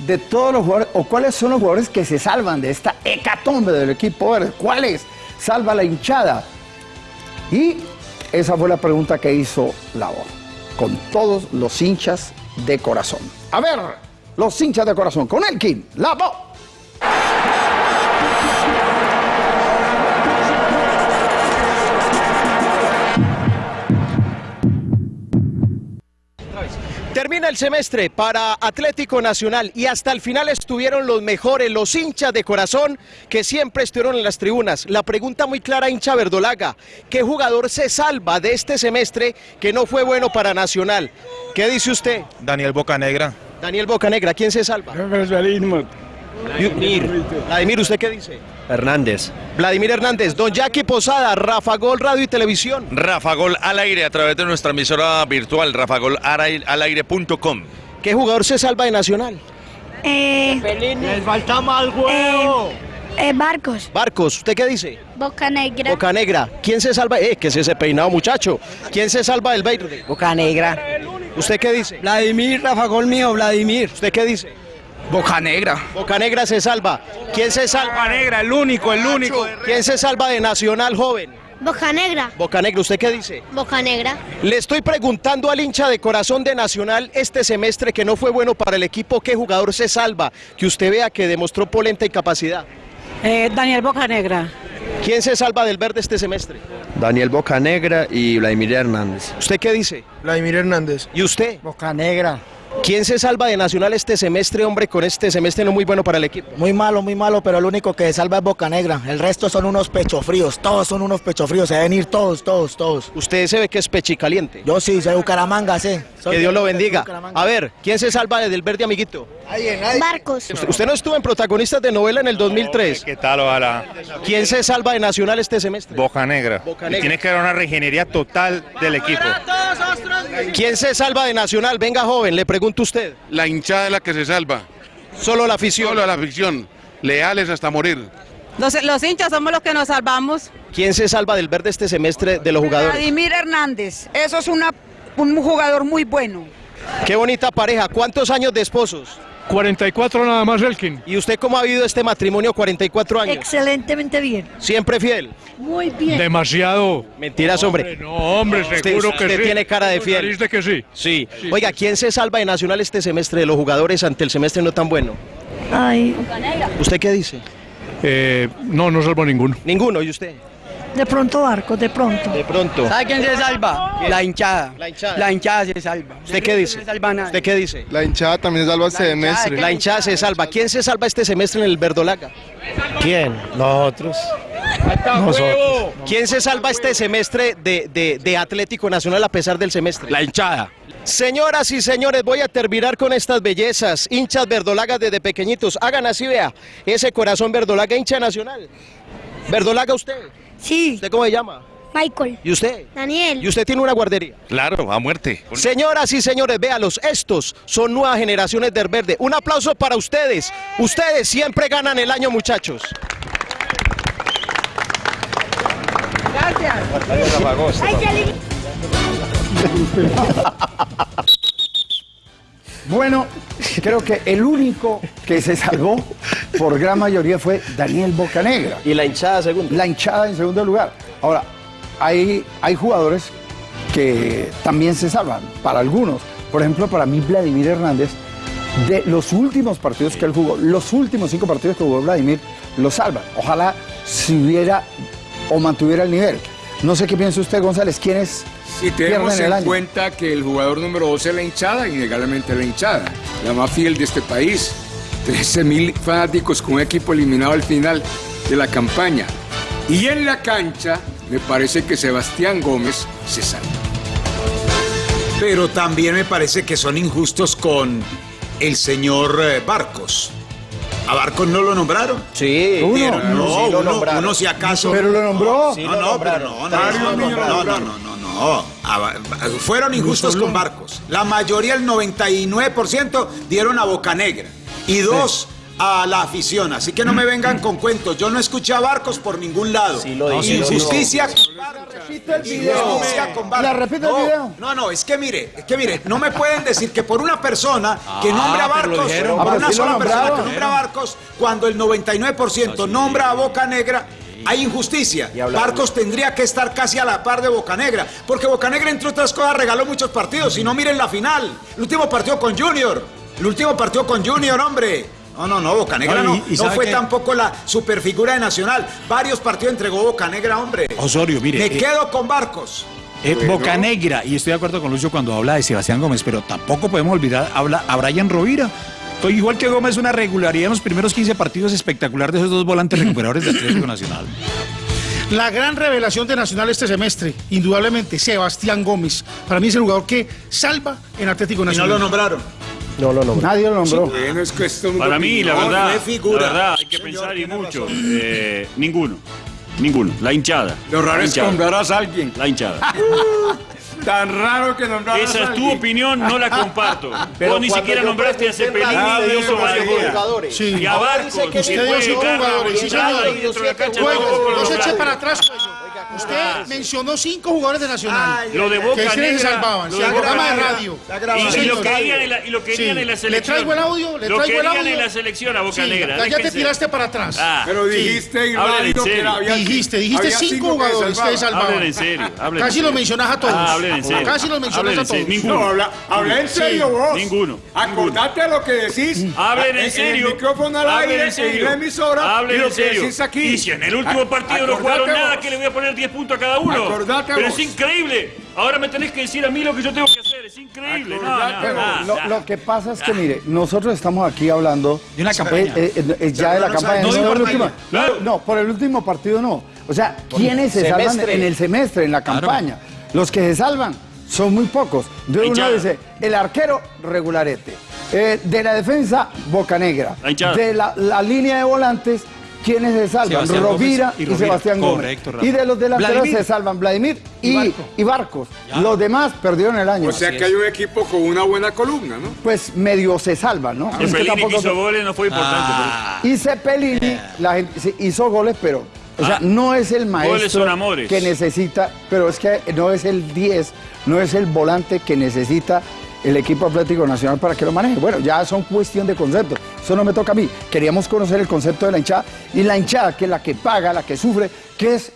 C: de todos los jugadores, o cuáles son los jugadores que se salvan de esta hecatombe del equipo verde? ¿Cuáles salva la hinchada? Y esa fue la pregunta que hizo la voz, con todos los hinchas de corazón. A ver, los hinchas de corazón, con Elkin, la
D: Termina el semestre para Atlético Nacional y hasta el final estuvieron los mejores, los hinchas de corazón que siempre estuvieron en las tribunas. La pregunta muy clara, hincha Verdolaga, ¿qué jugador se salva de este semestre que no fue bueno para Nacional? ¿Qué dice usted?
N: Daniel Bocanegra.
D: Daniel Bocanegra, ¿quién se salva? Vladimir. Vladimir, ¿usted qué dice?
O: Hernández.
D: Vladimir Hernández, Don Jackie Posada, Rafa Gol Radio y Televisión.
P: Rafa Gol al aire a través de nuestra emisora virtual, rafagolalaire.com.
D: ¿Qué jugador se salva de Nacional?
Q: Eh,
D: Les falta mal huevo.
Q: eh, Barcos.
D: Barcos, ¿usted qué dice?
Q: Boca Negra.
D: Boca Negra. ¿Quién se salva? Eh, que es ese peinado, muchacho. ¿Quién se salva del verde?
O: Boca Negra.
D: ¿Usted qué dice?
O: Vladimir, Rafa Gol mío, Vladimir.
D: ¿Usted qué dice?
O: Boca Negra.
D: Boca Negra se salva. ¿Quién se salva? Boca
O: Negra, el único, el único.
D: ¿Quién se salva de Nacional joven?
Q: Boca Negra.
D: Boca Negra, ¿usted qué dice?
Q: Boca Negra.
D: Le estoy preguntando al hincha de corazón de Nacional este semestre que no fue bueno para el equipo, ¿qué jugador se salva? Que usted vea que demostró polenta y capacidad.
R: Eh, Daniel Bocanegra.
D: ¿Quién se salva del verde este semestre?
O: Daniel Bocanegra y Vladimir Hernández.
D: ¿Usted qué dice?
N: Vladimir Hernández.
D: ¿Y usted?
O: Boca Negra.
D: ¿Quién se salva de Nacional este semestre, hombre, con este semestre no muy bueno para el equipo?
O: Muy malo, muy malo, pero el único que salva es Boca Negra. El resto son unos pechofríos. Todos son unos pechofríos. Se deben ir todos, todos, todos.
D: Usted se ve que es pechicaliente.
O: Yo sí, soy Bucaramanga, sí. Soy
D: Que Dios lo bendiga. A ver, ¿quién se salva del verde, amiguito?
Q: Barcos.
D: Usted, usted no estuvo en protagonistas de novela en el 2003.
N: ¿Qué tal, ojalá?
D: ¿Quién se salva de Nacional este semestre?
N: Boca Negra.
D: Boca
N: Y
D: Negra.
N: tiene que haber una regenería total del equipo.
D: ¿Quién se salva de Nacional? Venga, joven, le pregunto usted.
S: La hinchada es la que se salva.
D: Solo la afición.
S: Solo la afición. Leales hasta morir.
R: Los, los hinchas somos los que nos salvamos.
D: ¿Quién se salva del verde este semestre de los jugadores?
R: Vladimir Hernández. Eso es una, un jugador muy bueno.
D: Qué bonita pareja. ¿Cuántos años de esposos?
T: 44 nada más, Elkin.
D: ¿Y usted cómo ha vivido este matrimonio 44 años?
R: Excelentemente bien.
D: ¿Siempre fiel?
R: Muy bien.
T: Demasiado.
D: Mentiras, hombre.
T: No, hombre,
D: Usted-
T: seguro que
D: usted
T: sí.
D: tiene cara de fiel.
T: que sí.
D: Sí. Oiga, ¿quién se salva de Nacional este semestre de los jugadores ante el semestre no tan bueno?
R: Ay.
D: ¿Usted qué dice?
T: Eh, no, no salvo ninguno.
D: Ninguno, ¿y usted?
R: De pronto Barcos, de pronto.
D: De pronto.
O: ¿Sabe quién se salva? La hinchada.
D: La hinchada.
O: La hinchada se salva.
D: ¿Usted qué dice?
O: No se salva nadie.
D: ¿Usted qué dice?
N: La hinchada también se salva el semestre.
D: La hinchada se salva. ¿Quién se salva este semestre en el Verdolaga?
O: ¿Quién? Nosotros.
D: ¿Quién se salva este semestre de, de- de Atlético Nacional a pesar del semestre?
G: La hinchada.
D: Señoras y señores, voy a terminar con estas bellezas. Hinchas verdolagas desde pequeñitos. Hagan así, vea. Ese corazón verdolaga, hincha nacional. ¿Verdolaga usted?
Q: Sí.
D: ¿Usted cómo se llama?
Q: Michael.
D: ¿Y usted?
Q: Daniel.
D: ¿Y usted tiene una guardería?
P: Claro, a muerte.
D: Señoras y señores, véalos, estos son nuevas generaciones del verde. Un aplauso para ustedes. Ustedes siempre ganan el año, muchachos.
C: Bueno, creo que el único que se salvó por gran mayoría fue Daniel Bocanegra.
D: Y la hinchada segundo.
C: La hinchada en segundo lugar. Ahora, hay, hay jugadores que también se salvan, para algunos. Por ejemplo, para mí Vladimir Hernández, de los últimos partidos que él jugó, los últimos cinco partidos que jugó Vladimir, lo salvan. Ojalá si hubiera o mantuviera el nivel. No sé qué piensa usted, González, ¿quiénes
E: Si tenemos en cuenta que el jugador número 12 es la hinchada, innegablemente la hinchada, la más fiel de este país. 13 mil fanáticos con un equipo eliminado al final de la campaña. Y en la cancha, me parece que Sebastián Gómez se salva.
F: Pero también me parece que son injustos con el señor eh, Barcos. ¿A Barcos no lo nombraron?
D: Sí.
C: Uno.
F: Pero no,
D: Sí lo
F: uno,
D: nombraron.
F: uno si acaso.
C: Pero lo nombró.
D: Sí
F: no,
D: lo
F: no, pero
D: nombraron.
F: no, no, no, no, no, no, no. A- a- fueron injustos con Barcos. La mayoría, el 99%, dieron a Boca Negra. Y dos a la afición. Así que no me vengan con cuentos. Yo no escuché a Barcos por ningún lado.
D: Sí lo
F: Injusticia con Barcos. Injusticia con Barcos.
C: ¿La repite el
F: No,
C: video?
F: No, no, es que mire, es que mire, no me pueden decir que por una persona que nombra a Barcos, por
C: Ah,
F: una
C: sí
F: sola persona que nombra a Barcos, cuando el 99% nombra a Boca Negra, hay injusticia. Barcos tendría que estar casi a la par de Boca Negra, porque Boca Negra, entre otras cosas, regaló muchos partidos. Si no, miren la final. El último partido con Junior. El último partido con Junior, hombre. No, no, no, Boca Negra
G: No,
F: no.
G: y- y
F: no
G: ¿sabe
F: fue tampoco la superfigura de Nacional. Varios partidos entregó Boca Negra, hombre.
G: Osorio, mire.
F: Me
G: eh,
F: quedo con Barcos.
G: Eh,
E: Bueno.
G: Boca Negra, y estoy de acuerdo con Lucho cuando habla de Sebastián Gómez, pero tampoco podemos olvidar habla a Brian Rovira. To- Igual que Gómez, una regularidad en los primeros 15 partidos espectacular de esos dos volantes recuperadores de Atlético Nacional.
I: La gran revelación de Nacional este semestre, indudablemente, Sebastián Gómez. Para mí es el jugador que salva en Atlético Nacional.
F: lo nombraron.
D: No lo nombró.
C: Nadie lo nombró.
E: Es cuestión
H: Para mí, la verdad,
F: no
H: la verdad, hay que
F: Señor,
H: pensar y mucho. Eh, ninguno. Ninguno. La hinchada.
E: Lo raro
H: La
E: es que nombrarás a alguien.
H: La hinchada.
E: Tan raro que nombrarás
H: Esa
E: a
H: es tu opinión, no la comparto.
D: Pero
H: Vos ni siquiera nombraste a Cepelini y hizo
D: jugadores.
I: Sí.
H: Y a
D: que
I: usted
H: fue y dentro de la cancha
I: Juego,
H: tampoco lo
I: no se eche
H: nombraste.
I: para atrás. Usted mencionó cinco jugadores de Nacional.
H: Lo de Boca
I: que se
H: Negra,
I: salvaban.
H: lo
I: Sí,
H: de
I: radio.
H: Y, y lo querían en la, y lo querían
I: Sí.
H: en la
I: Le
H: selección.
I: traigo el audio, le
H: lo
I: traigo el
H: querían
I: audio.
H: en la selección a Boca
I: Sí,
H: Negra.
I: ya te tiraste para atrás.
H: Ah,
E: Pero
I: Sí.
E: dijiste
H: Hablen en
E: radio que
H: serio.
E: había
I: Dijiste, dijiste
E: había
I: cinco
E: que
I: jugadores que salvaban.
H: Hablen en serio. hablen
I: Casi
H: en
I: lo
H: serio.
I: mencionas a todos.
H: Ah, hablen en serio.
I: Casi los mencionas
H: Hablen
I: a todos.
H: Ninguno.
E: No, habla, habla en serio vos.
H: Ninguno.
E: Acordate de lo que decís.
H: Hablen en
E: el
H: serio.
E: micrófono al aire,
H: en
E: en
H: serio.
E: la emisora.
H: Hablen
E: lo
H: en
E: que
H: serio.
E: decís aquí.
H: Y si en el último partido no jugaron nada, que le voy a poner 10 puntos a cada uno.
E: Acordate
H: Pero
E: vos.
H: es increíble. Ahora me tenés que decir a mí lo que yo tengo que hacer. Es increíble. No,
E: Acordate
H: no,
E: vos.
H: no,
C: Lo,
H: no.
C: lo que pasa es que, mire, nosotros estamos aquí hablando
G: De una campaña.
C: eh, eh, eh, ya de la
F: no
C: campaña, no, último.
F: ya.
H: Claro.
C: No, por el último partido no. O sea, ¿quiénes se salvan en el semestre, en la
G: Claro.
C: campaña? Los que se salvan son muy pocos. De uno
H: hinchada.
C: dice, el arquero, regularete. Eh, de la defensa, Boca Negra.
H: La.
C: De la, la línea de volantes, ¿quiénes se salvan?
G: Sebastián
C: Rovira
G: y.
C: Sebastián Gómez.
G: Rafa.
C: y de los delanteros
G: Vladimir.
C: se salvan Vladimir y, y Barcos. Los demás perdieron el año.
E: O sea que hay un equipo con una buena columna, ¿no?
C: pues medio se salvan, ¿no? Es que
H: Cepelini
C: tampoco
H: que hizo goles no fue importante.
G: Ah.
C: Y Cepelini, la gente sí, hizo goles, pero o sea,
H: Ah.
C: no es el
H: Goles
C: maestro
H: son amores.
C: que necesita, pero es que no es el 10, no es el volante que necesita el equipo Atlético Nacional para que lo maneje. Bueno, ya son cuestión de conceptos. Eso no me toca a mí. Queríamos conocer el concepto de la hinchada y la hinchada, que es la que paga, la que sufre, que es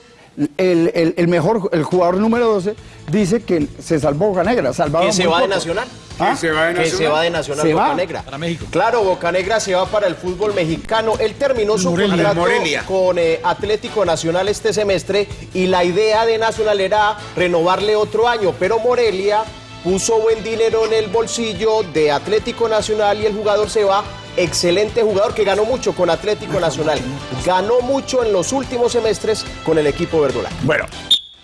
C: el, el- el mejor, el jugador número 12, dice que se salvó Boca Negra. Salvaba
D: Que se va de. Nacional.
C: ¿Ah?
E: Que se va de
D: Que se
E: Nacional.
D: va de Nacional
C: Se
D: Boca
C: va.
D: Negra.
G: Para México.
D: Claro, Boca Negra se va para el fútbol mexicano. Él terminó su
I: Morelia.
D: contrato
F: Morelia.
D: con eh, Atlético Nacional este semestre y la idea de Nacional era renovarle otro año, pero Morelia puso buen dinero en el bolsillo de Atlético Nacional y el jugador se va. Excelente jugador que ganó mucho con Atlético Nacional. Ganó mucho en los últimos semestres con el equipo verdolaga.
C: Bueno,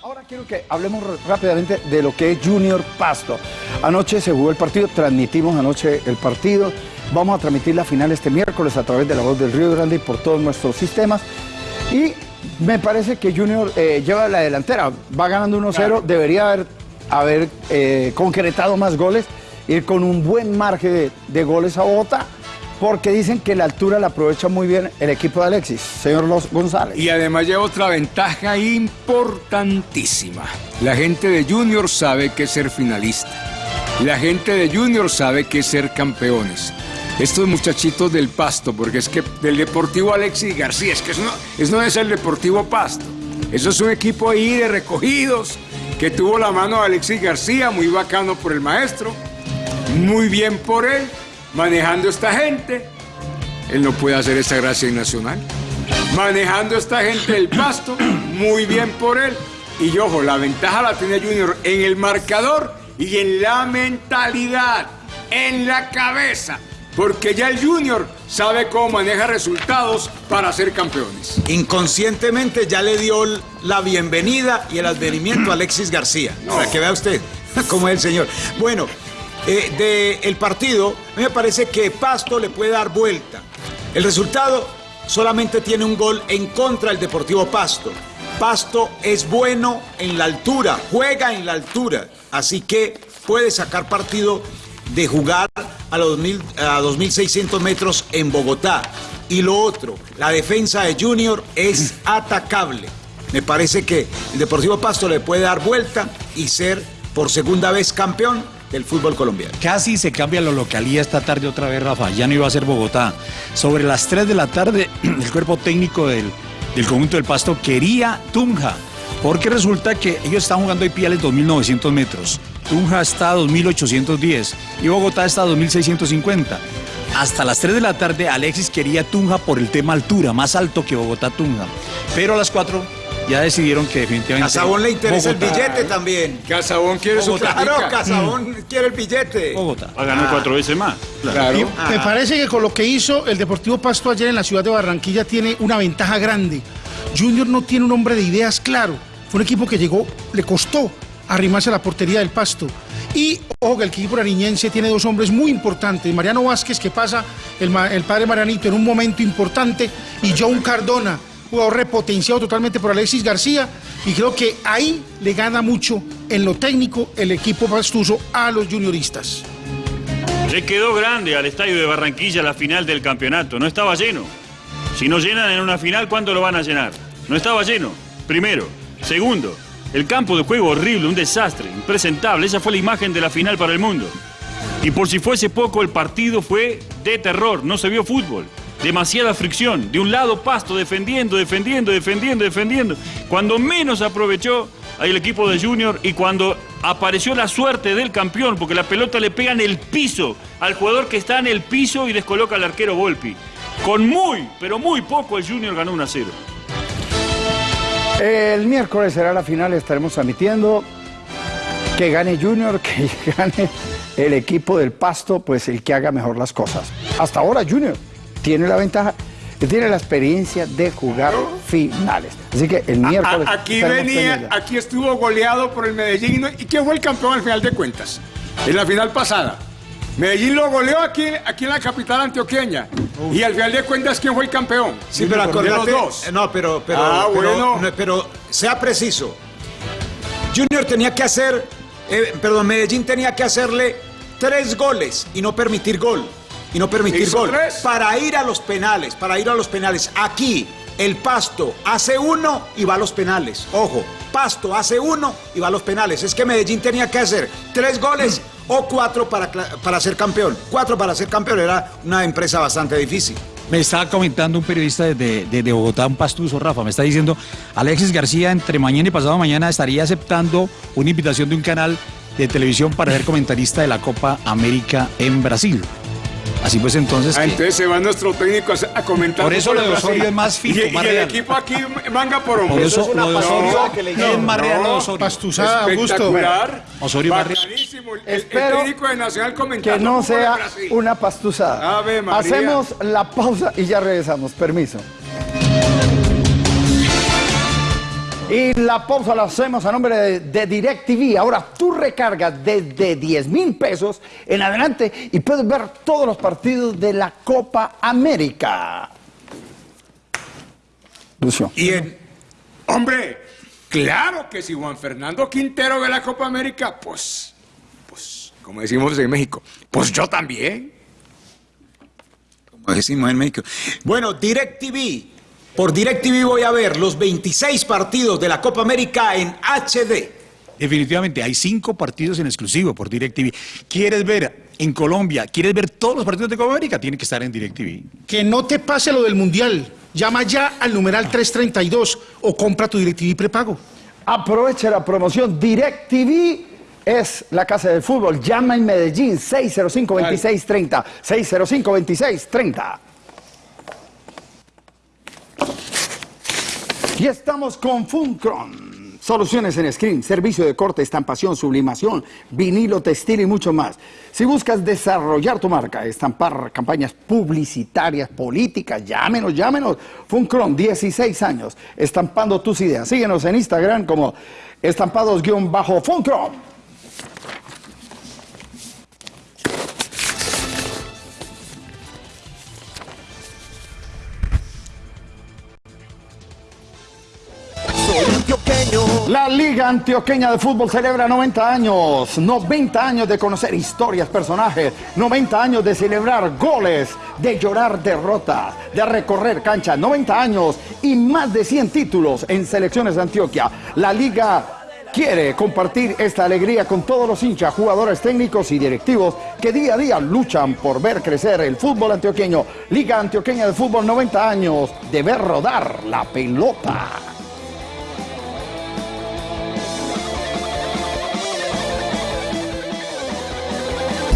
C: ahora quiero que hablemos rápidamente de lo que es Junior Pasto. Anoche se jugó el partido, transmitimos anoche el partido. Vamos a transmitir la final este miércoles a través de la voz del Río Grande y por todos nuestros sistemas. Y me parece que Junior eh, lleva la delantera, va ganando 1-0, debería haber, haber eh, concretado más goles, ir con un buen margen de, goles a Bogotá, porque dicen que la altura la aprovecha muy bien el equipo de Alexis, señor Los González.
E: Y además lleva otra ventaja importantísima. La gente de Junior sabe que es ser finalista. La gente de Junior sabe que es ser campeones. Estos muchachitos del Pasto, porque es que del Deportivo Alexis García, es que eso eso no es el Deportivo Pasto. Eso es un equipo ahí de recogidos que tuvo la mano de Alexis García, muy bacano por el maestro, muy bien por él, manejando esta gente. Él no puede hacer esa gracia en Nacional. Manejando esta gente del pasto, muy bien por él. Y ojo, la ventaja la tiene Junior en el marcador y en la mentalidad, en la cabeza. Porque ya el Junior sabe cómo maneja resultados para ser campeones.
F: Inconscientemente ya le dio la bienvenida y el advenimiento a Alexis García. Para que vea usted cómo es el señor. Bueno, eh, de el partido, a mí me parece que Pasto le puede dar vuelta. El resultado solamente tiene un gol en contra del Deportivo Pasto. Pasto es bueno en la altura, juega en la altura, así que puede sacar partido de jugar a los 2000 a 2.600 metros en Bogotá. Y lo otro, la defensa de Junior es atacable. Me parece que el Deportivo Pasto le puede dar vuelta y ser por segunda vez campeón del fútbol colombiano.
G: Casi se cambia la localía esta tarde otra vez, Rafa. Ya no iba a ser Bogotá. Sobre las 3 de la tarde, el cuerpo técnico del, del conjunto del Pasto quería Tunja. Porque resulta que ellos están jugando hoy piales 2.900 metros. Tunja está a 2.810 y Bogotá está a 2.650. Hasta las 3 de la tarde Alexis quería Tunja por el tema altura, más alto que Bogotá Tunja. Pero a las 4 ya decidieron que definitivamente.
F: Casabón le interesa
G: Bogotá.
F: el billete también.
E: Casabón quiere su
F: Bogotá.
E: platica.
F: Claro, Casabón quiere el billete.
G: Bogotá.
H: Va a ganar cuatro veces más.
E: Claro.
I: Y
F: Ah.
I: Me parece que con lo que hizo el Deportivo Pasto ayer en la ciudad de Barranquilla tiene una ventaja grande. Junior no tiene un hombre de ideas claro. Fue un equipo que llegó, le costó arrimarse a la portería del Pasto. Y ojo que el equipo nariñense tiene dos hombres muy importantes. Mariano Vázquez, que pasa el, el padre Marianito en un momento importante, y John Cardona, jugador repotenciado totalmente por Alexis García. Y creo que ahí le gana mucho en lo técnico el equipo pastuso a los junioristas.
H: Le quedó grande al estadio de Barranquilla la final del campeonato. No estaba lleno. Si no llenan en una final, ¿cuándo lo van a llenar? No estaba lleno. Primero. Segundo, el campo de juego horrible, un desastre, impresentable. Esa fue la imagen de la final para el mundo. Y por si fuese poco, el partido fue de terror. No se vio fútbol. Demasiada fricción. De un lado, Pasto defendiendo, defendiendo, defendiendo, defendiendo. Cuando menos aprovechó el equipo de Junior y cuando apareció la suerte del campeón, porque la pelota le pega en el piso al jugador que está en el piso y descoloca al arquero Volpi. Con muy, pero muy poco, el Junior ganó 1 a 0.
C: El miércoles será la final, estaremos transmitiendo que gane Junior, que gane el equipo del Pasto, pues el que haga mejor las cosas. Hasta ahora Junior tiene la ventaja, tiene la experiencia de jugar finales. Así que el miércoles...
E: A- aquí venía, aquí estuvo goleado por el Medellín. ¿Y quién fue el campeón al final de cuentas? En la final pasada. Medellín lo goleó aquí, aquí en la capital antioqueña. Y al final de cuentas, ¿quién fue el campeón?
F: Sí, pero
E: de los
F: acordate.
E: dos.
F: eh, No, pero, pero,
E: Ah,
F: pero,
E: bueno.
F: no, pero sea preciso. Junior tenía que hacer, eh, perdón, Medellín tenía que hacerle tres goles y no permitir gol. Y no permitir
E: ¿Hizo
F: gol.
E: tres?
F: Para ir a los penales, para ir a los penales. Aquí, el Pasto hace uno y va a los penales. Ojo, Pasto hace uno y va a los penales. Es que Medellín tenía que hacer tres goles o cuatro para, para ser campeón. Cuatro para ser campeón era una empresa bastante difícil.
G: Me estaba comentando un periodista de, de- de Bogotá, un pastuso, Rafa, me está diciendo, Alexis García entre mañana y pasado mañana estaría aceptando una invitación de un canal de televisión para ser comentarista de la Copa América en Brasil. Así pues entonces...
E: Ah,
G: que-
E: entonces se va nuestro técnico a, comentar.
G: Por eso lo de. Osorio es más fino,
E: Y, y
G: más
E: el
G: real.
E: equipo aquí manga por hombro.
G: Por eso lo de Osorio es más real lo de Osorio.
I: Pastuzada, Augusto.
E: Espectacular.
G: Osorio más real.
E: El, técnico de Nacional comentando.
C: Que no
E: de
C: sea una pastuzada.
E: Ave María.
C: Hacemos la pausa y ya regresamos. Permiso. Y la pausa la hacemos a nombre de, de DirecTV. Ahora tú recargas desde 10 mil pesos en adelante y puedes ver todos los partidos de la Copa América. Lucio.
E: Y en, hombre, claro que si Juan Fernando Quintero ve la Copa América, pues, pues, como decimos en México, pues yo también.
F: como decimos en México. Bueno, DirecTV. Por DirecTV voy a ver los 26 partidos de la Copa América en HD.
G: Definitivamente, hay cinco partidos en exclusivo por DirecTV. ¿Quieres ver en Colombia, quieres ver todos los partidos de Copa América? Tiene que estar en DirecTV.
I: Que no te pase lo del Mundial. Llama ya al numeral 332 o compra tu DirecTV prepago.
C: Aproveche la promoción DirecTV. Es la casa del fútbol. Llama en Medellín 605-2630. 605-2630. Y estamos con Funcron. Soluciones en screen, servicio de corte, estampación, sublimación, vinilo, textil y mucho más. Si buscas desarrollar tu marca, estampar campañas publicitarias, políticas, llámenos, llámenos. Funcron, 16 años, estampando tus ideas. Síguenos en Instagram como estampados-funcron. La Liga Antioqueña de Fútbol celebra 90 años, 90 años de conocer historias, personajes, 90 años de celebrar goles, de llorar derrotas, de recorrer canchas, 90 años y más de 100 títulos en selecciones de Antioquia. La Liga quiere compartir esta alegría con todos los hinchas, jugadores técnicos y directivos que día a día luchan por ver crecer el fútbol antioqueño. Liga Antioqueña de Fútbol 90 años de ver rodar la pelota.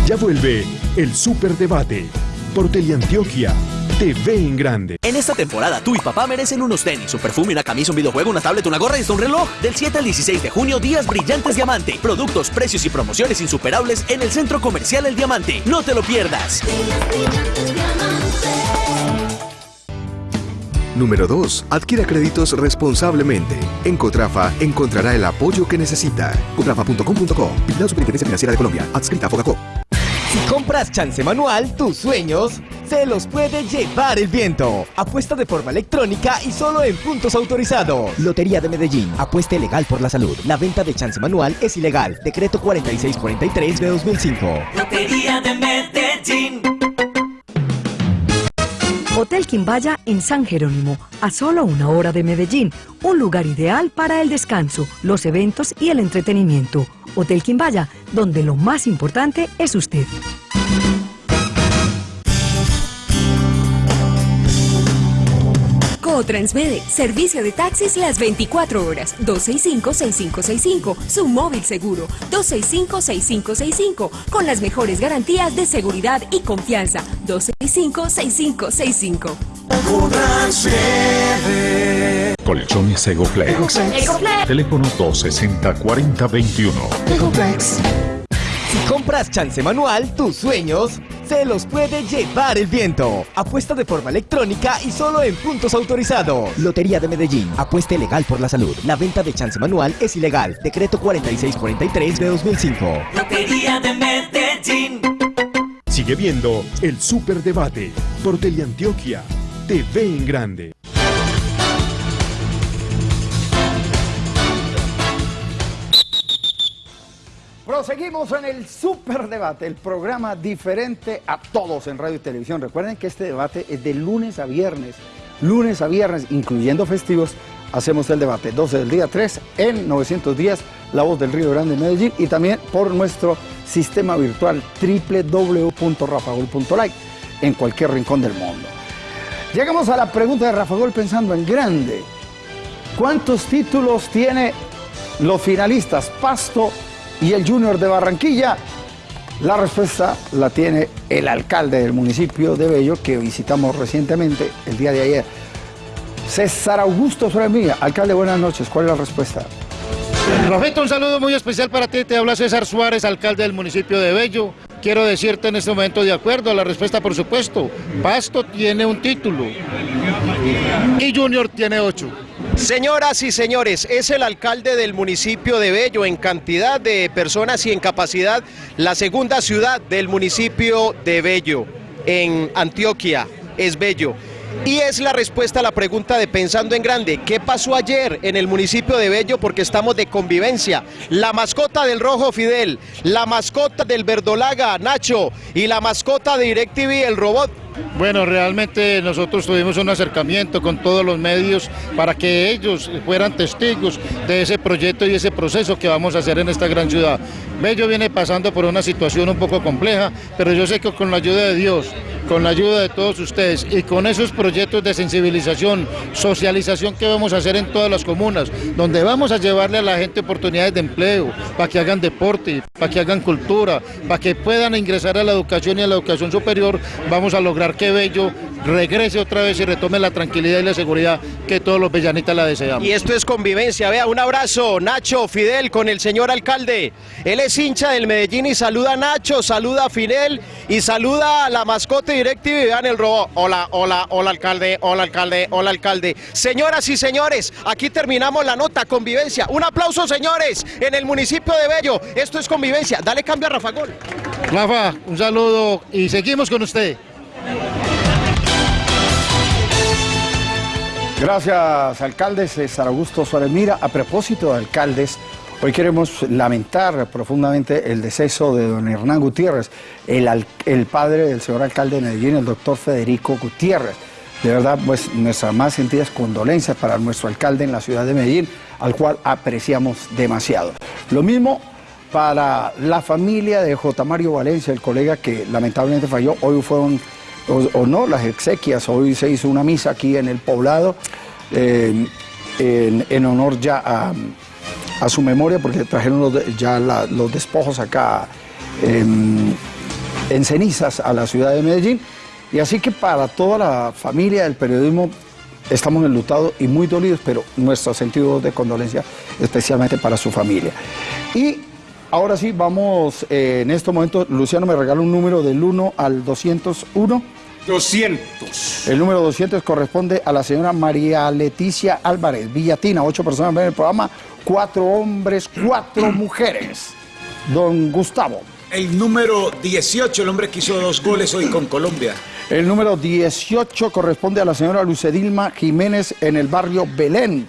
A: Ya vuelve el Superdebate por Teleantioquia te ve en grande.
U: En esta temporada, tú y papá merecen unos tenis, un perfume, una camisa, un videojuego, una tablet, una gorra y hasta un reloj. Del 7 al 16 de junio, días brillantes Diamante. Productos, precios y promociones insuperables en el Centro Comercial El Diamante. No te lo pierdas.
V: Número 2. Adquiera créditos responsablemente. En Cotrafa encontrará el apoyo que necesita. Cotrafa.com.co. Vigilado Superintendencia Financiera de Colombia. Adscrita a Fogacop.
J: Si compras chance manual, tus sueños se los puede llevar el viento. Apuesta de forma electrónica y solo en puntos autorizados. Lotería de Medellín. Apuesta legal por la salud. La venta de chance manual es ilegal. Decreto 4643 de 2005.
B: Lotería de Medellín.
W: Hotel Quimbaya en San Jerónimo, a solo una hora de Medellín, un lugar ideal para el descanso, los eventos y el entretenimiento. Hotel Quimbaya, donde lo más importante es usted.
X: Transmede, servicio de taxis las 24 horas, 265-6565, su móvil seguro, 265-6565, con las mejores garantías de seguridad y confianza, 265-6565.
A: Colchones Egoflex.
X: Egoflex.
A: Teléfono 260-4021.
J: Si compras chance manual, tus sueños se los puede llevar el viento. Apuesta de forma electrónica y solo en puntos autorizados. Lotería de Medellín. Apuesta legal por la salud. La venta de chance manual es ilegal. Decreto 4643 de 2005.
B: Lotería de Medellín.
A: Sigue viendo el Superdebate por Teleantioquia. Te ve en grande.
C: Proseguimos en el Superdebate, el programa diferente a todos en radio y televisión. Recuerden que este debate es de lunes a viernes. Lunes a viernes, incluyendo festivos, hacemos el debate. 12 del día 3 en 910, La Voz del Río Grande Medellín y también por nuestro sistema virtual www.rafagol.like en cualquier rincón del mundo. Llegamos a la pregunta de Rafa Gol pensando en grande. ¿Cuántos títulos tiene los finalistas Pasto y el Junior de Barranquilla? La respuesta la tiene el alcalde del municipio de Bello que visitamos recientemente el día de ayer. César Augusto Mía. Alcalde, buenas noches. ¿Cuál es la respuesta?
N: Rafito, un saludo muy especial para ti. Te habla César Suárez, alcalde del municipio de Bello. Quiero decirte en este momento, de acuerdo a la respuesta, por supuesto, Pasto tiene un título y Junior tiene ocho.
D: Señoras y señores, es el alcalde del municipio de Bello en cantidad de personas y en capacidad, la segunda ciudad del municipio de Bello, en Antioquia, es Bello. Y es la respuesta a la pregunta de Pensando en Grande. ¿Qué pasó ayer en el municipio de Bello? Porque estamos de convivencia. La mascota del Rojo Fidel, la mascota del Verdolaga Nacho y la mascota de DirecTV el robot
N: Bueno, realmente nosotros tuvimos un acercamiento con todos los medios para que ellos fueran testigos de ese proyecto y ese proceso que vamos a hacer en esta gran ciudad. Bello viene pasando por una situación un poco compleja, pero yo sé que con la ayuda de Dios, con la ayuda de todos ustedes y con esos proyectos de sensibilización, socialización que vamos a hacer en todas las comunas, donde vamos a llevarle a la gente oportunidades de empleo, para que hagan deporte, para que hagan cultura, para que puedan ingresar a la educación y a la educación superior, vamos a lograr que Bello regrese otra vez y retome la tranquilidad y la seguridad que todos los bellanitas la deseamos.
D: Y esto es convivencia, vea, un abrazo, Nacho, Fidel, con el señor alcalde. Él es hincha del Medellín y saluda a Nacho, saluda a Fidel y saluda a la mascota directiva y vean el robo. Hola, hola, hola alcalde, hola alcalde, hola alcalde. Señoras y señores, aquí terminamos la nota, convivencia. Un aplauso, señores, en el municipio de Bello. Esto es convivencia. Dale cambio a Rafa Gol.
N: Rafa, un saludo y seguimos con usted.
C: Gracias, alcalde César Augusto Suárez Mira. A propósito de alcaldes, hoy queremos lamentar profundamente el deceso de don Hernán Gutiérrez, el, padre del señor alcalde de Medellín, el doctor Federico Gutiérrez. De verdad, pues nuestras más sentidas condolencias para nuestro alcalde en la ciudad de Medellín, al cual apreciamos demasiado. Lo mismo para la familia de J. Mario Valencia, el colega que lamentablemente falló. Hoy fueron, o, o no, las exequias. Hoy se hizo una misa aquí en el poblado eh, en, en honor ya a, a su memoria, porque trajeron los de- ya la- los despojos acá en, en cenizas a la ciudad de Medellín. Y así que para toda la familia del periodismo estamos enlutados y muy dolidos, pero nuestro sentido de condolencia especialmente para su familia. Y ahora sí, vamos eh, en este momento, Luciano me regala un número del 1 al 201.
E: 200.
C: El número 200 corresponde a la señora María Leticia Álvarez, Villatina. Ocho personas ven el programa, cuatro hombres, cuatro mujeres. Don Gustavo.
F: El número 18, el hombre que hizo dos goles hoy con Colombia.
C: El número 18 corresponde a la señora Lucedilma Jiménez en el barrio Belén.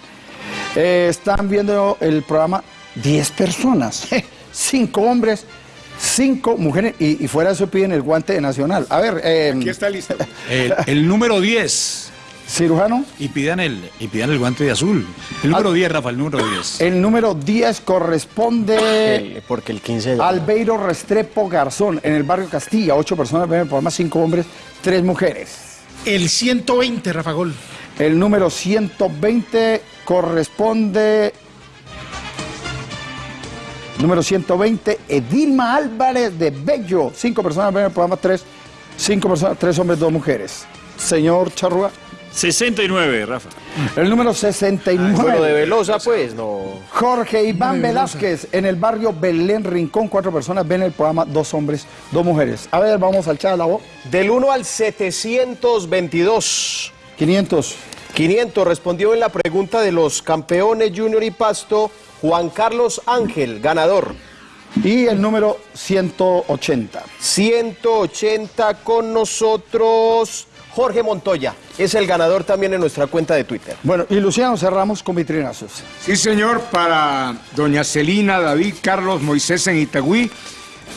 C: Eh, están viendo el programa 10 personas, cinco hombres, cinco mujeres y, y fuera de eso piden el guante nacional. A ver, eh,
E: Aquí está listo.
G: El, el número 10.
C: Cirujano.
G: Y pidan el, y pidan el guante de azul. El número 10, Rafa, el número 10.
C: El número 10 corresponde
D: El- porque el 15 ya-
C: Albeiro Restrepo Garzón en el barrio Castilla. Ocho personas ven el programa, cinco hombres, tres mujeres.
I: El 120, Rafa Gol.
C: El número 120 corresponde. Número 120, Edilma Álvarez de Bello. Cinco personas ven el programa, tres, cinco personas, tres hombres, dos mujeres. Señor Charrúa.
H: 69, Rafa.
C: El número 69.
D: Bueno, de Velosa, pues, no.
C: Jorge Iván Velázquez en el barrio Belén Rincón. Cuatro personas ven el programa, dos hombres, dos mujeres. A ver, vamos al chat, la voz.
D: Del 1 al 722.
C: 500.
D: 500 respondió en la pregunta de los campeones Junior y Pasto Juan Carlos Ángel, ganador.
C: Y el número 180.
D: 180 con nosotros Jorge Montoya. Es el ganador también en nuestra cuenta de Twitter.
C: Bueno, y Luciano cerramos con vitrinazos.
E: Sí, señor, para doña Celina, David, Carlos, Moisés en Itagüí,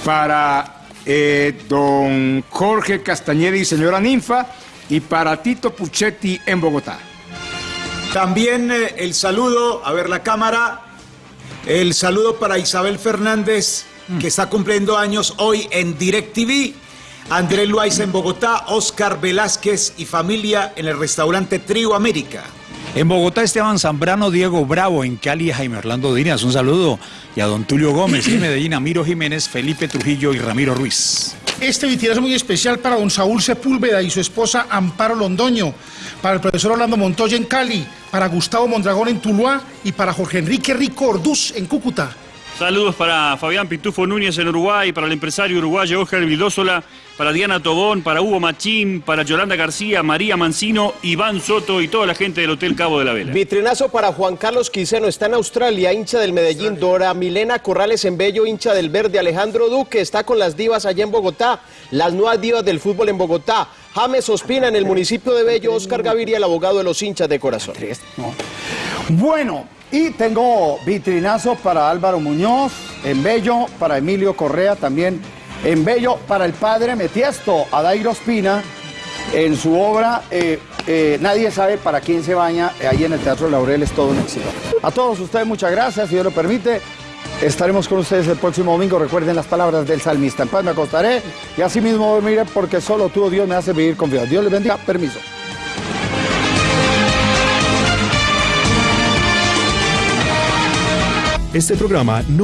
E: para eh, don Jorge Castañeda y señora Ninfa, y para Tito Puchetti en Bogotá.
F: También eh, el saludo, a ver la cámara, el saludo para Isabel Fernández, que está cumpliendo años hoy en DirecTV. Andrés Luaiza en Bogotá, Oscar Velázquez y familia en el restaurante Trio América.
G: En Bogotá, Esteban Zambrano, Diego Bravo. En Cali, Jaime Orlando Díaz. Un saludo. Y a don Tulio Gómez. Y en Medellín, Amiro Jiménez, Felipe Trujillo y Ramiro Ruiz.
I: Este vitirazo muy especial para don Saúl Sepúlveda y su esposa Amparo Londoño, para el profesor Orlando Montoya en Cali, para Gustavo Mondragón en Tuluá y para Jorge Enrique Rico Orduz en Cúcuta.
H: Saludos para Fabián Pitufo Núñez en Uruguay, para el empresario uruguayo Oscar Vildósola, para Diana Tobón, para Hugo Machín, para Yolanda García, María Mancino, Iván Soto y toda la gente del Hotel Cabo de la Vela.
D: Vitrinazo para Juan Carlos Quiseno, está en Australia, hincha del Medellín, Dora Milena Corrales en Bello, hincha del Verde, Alejandro Duque está con las divas allá en Bogotá, las nuevas divas del fútbol en Bogotá, James Ospina en el municipio de Bello, Oscar Gaviria, el abogado de los hinchas de corazón.
C: Bueno, y tengo vitrinazo para Álvaro Muñoz en Bello, para Emilio Correa también en Bello, para el padre Metiesto, Adairo Espina, en su obra eh, eh, Nadie sabe para quién se baña, eh, ahí en el Teatro Laurel es todo un éxito. A todos ustedes muchas gracias, si Dios lo permite. Estaremos con ustedes el próximo domingo. Recuerden las palabras del salmista. En paz me acostaré y así mismo dormiré porque solo tú, Dios, me hace vivir confiado. Dios les bendiga. Permiso.
A: Este programa no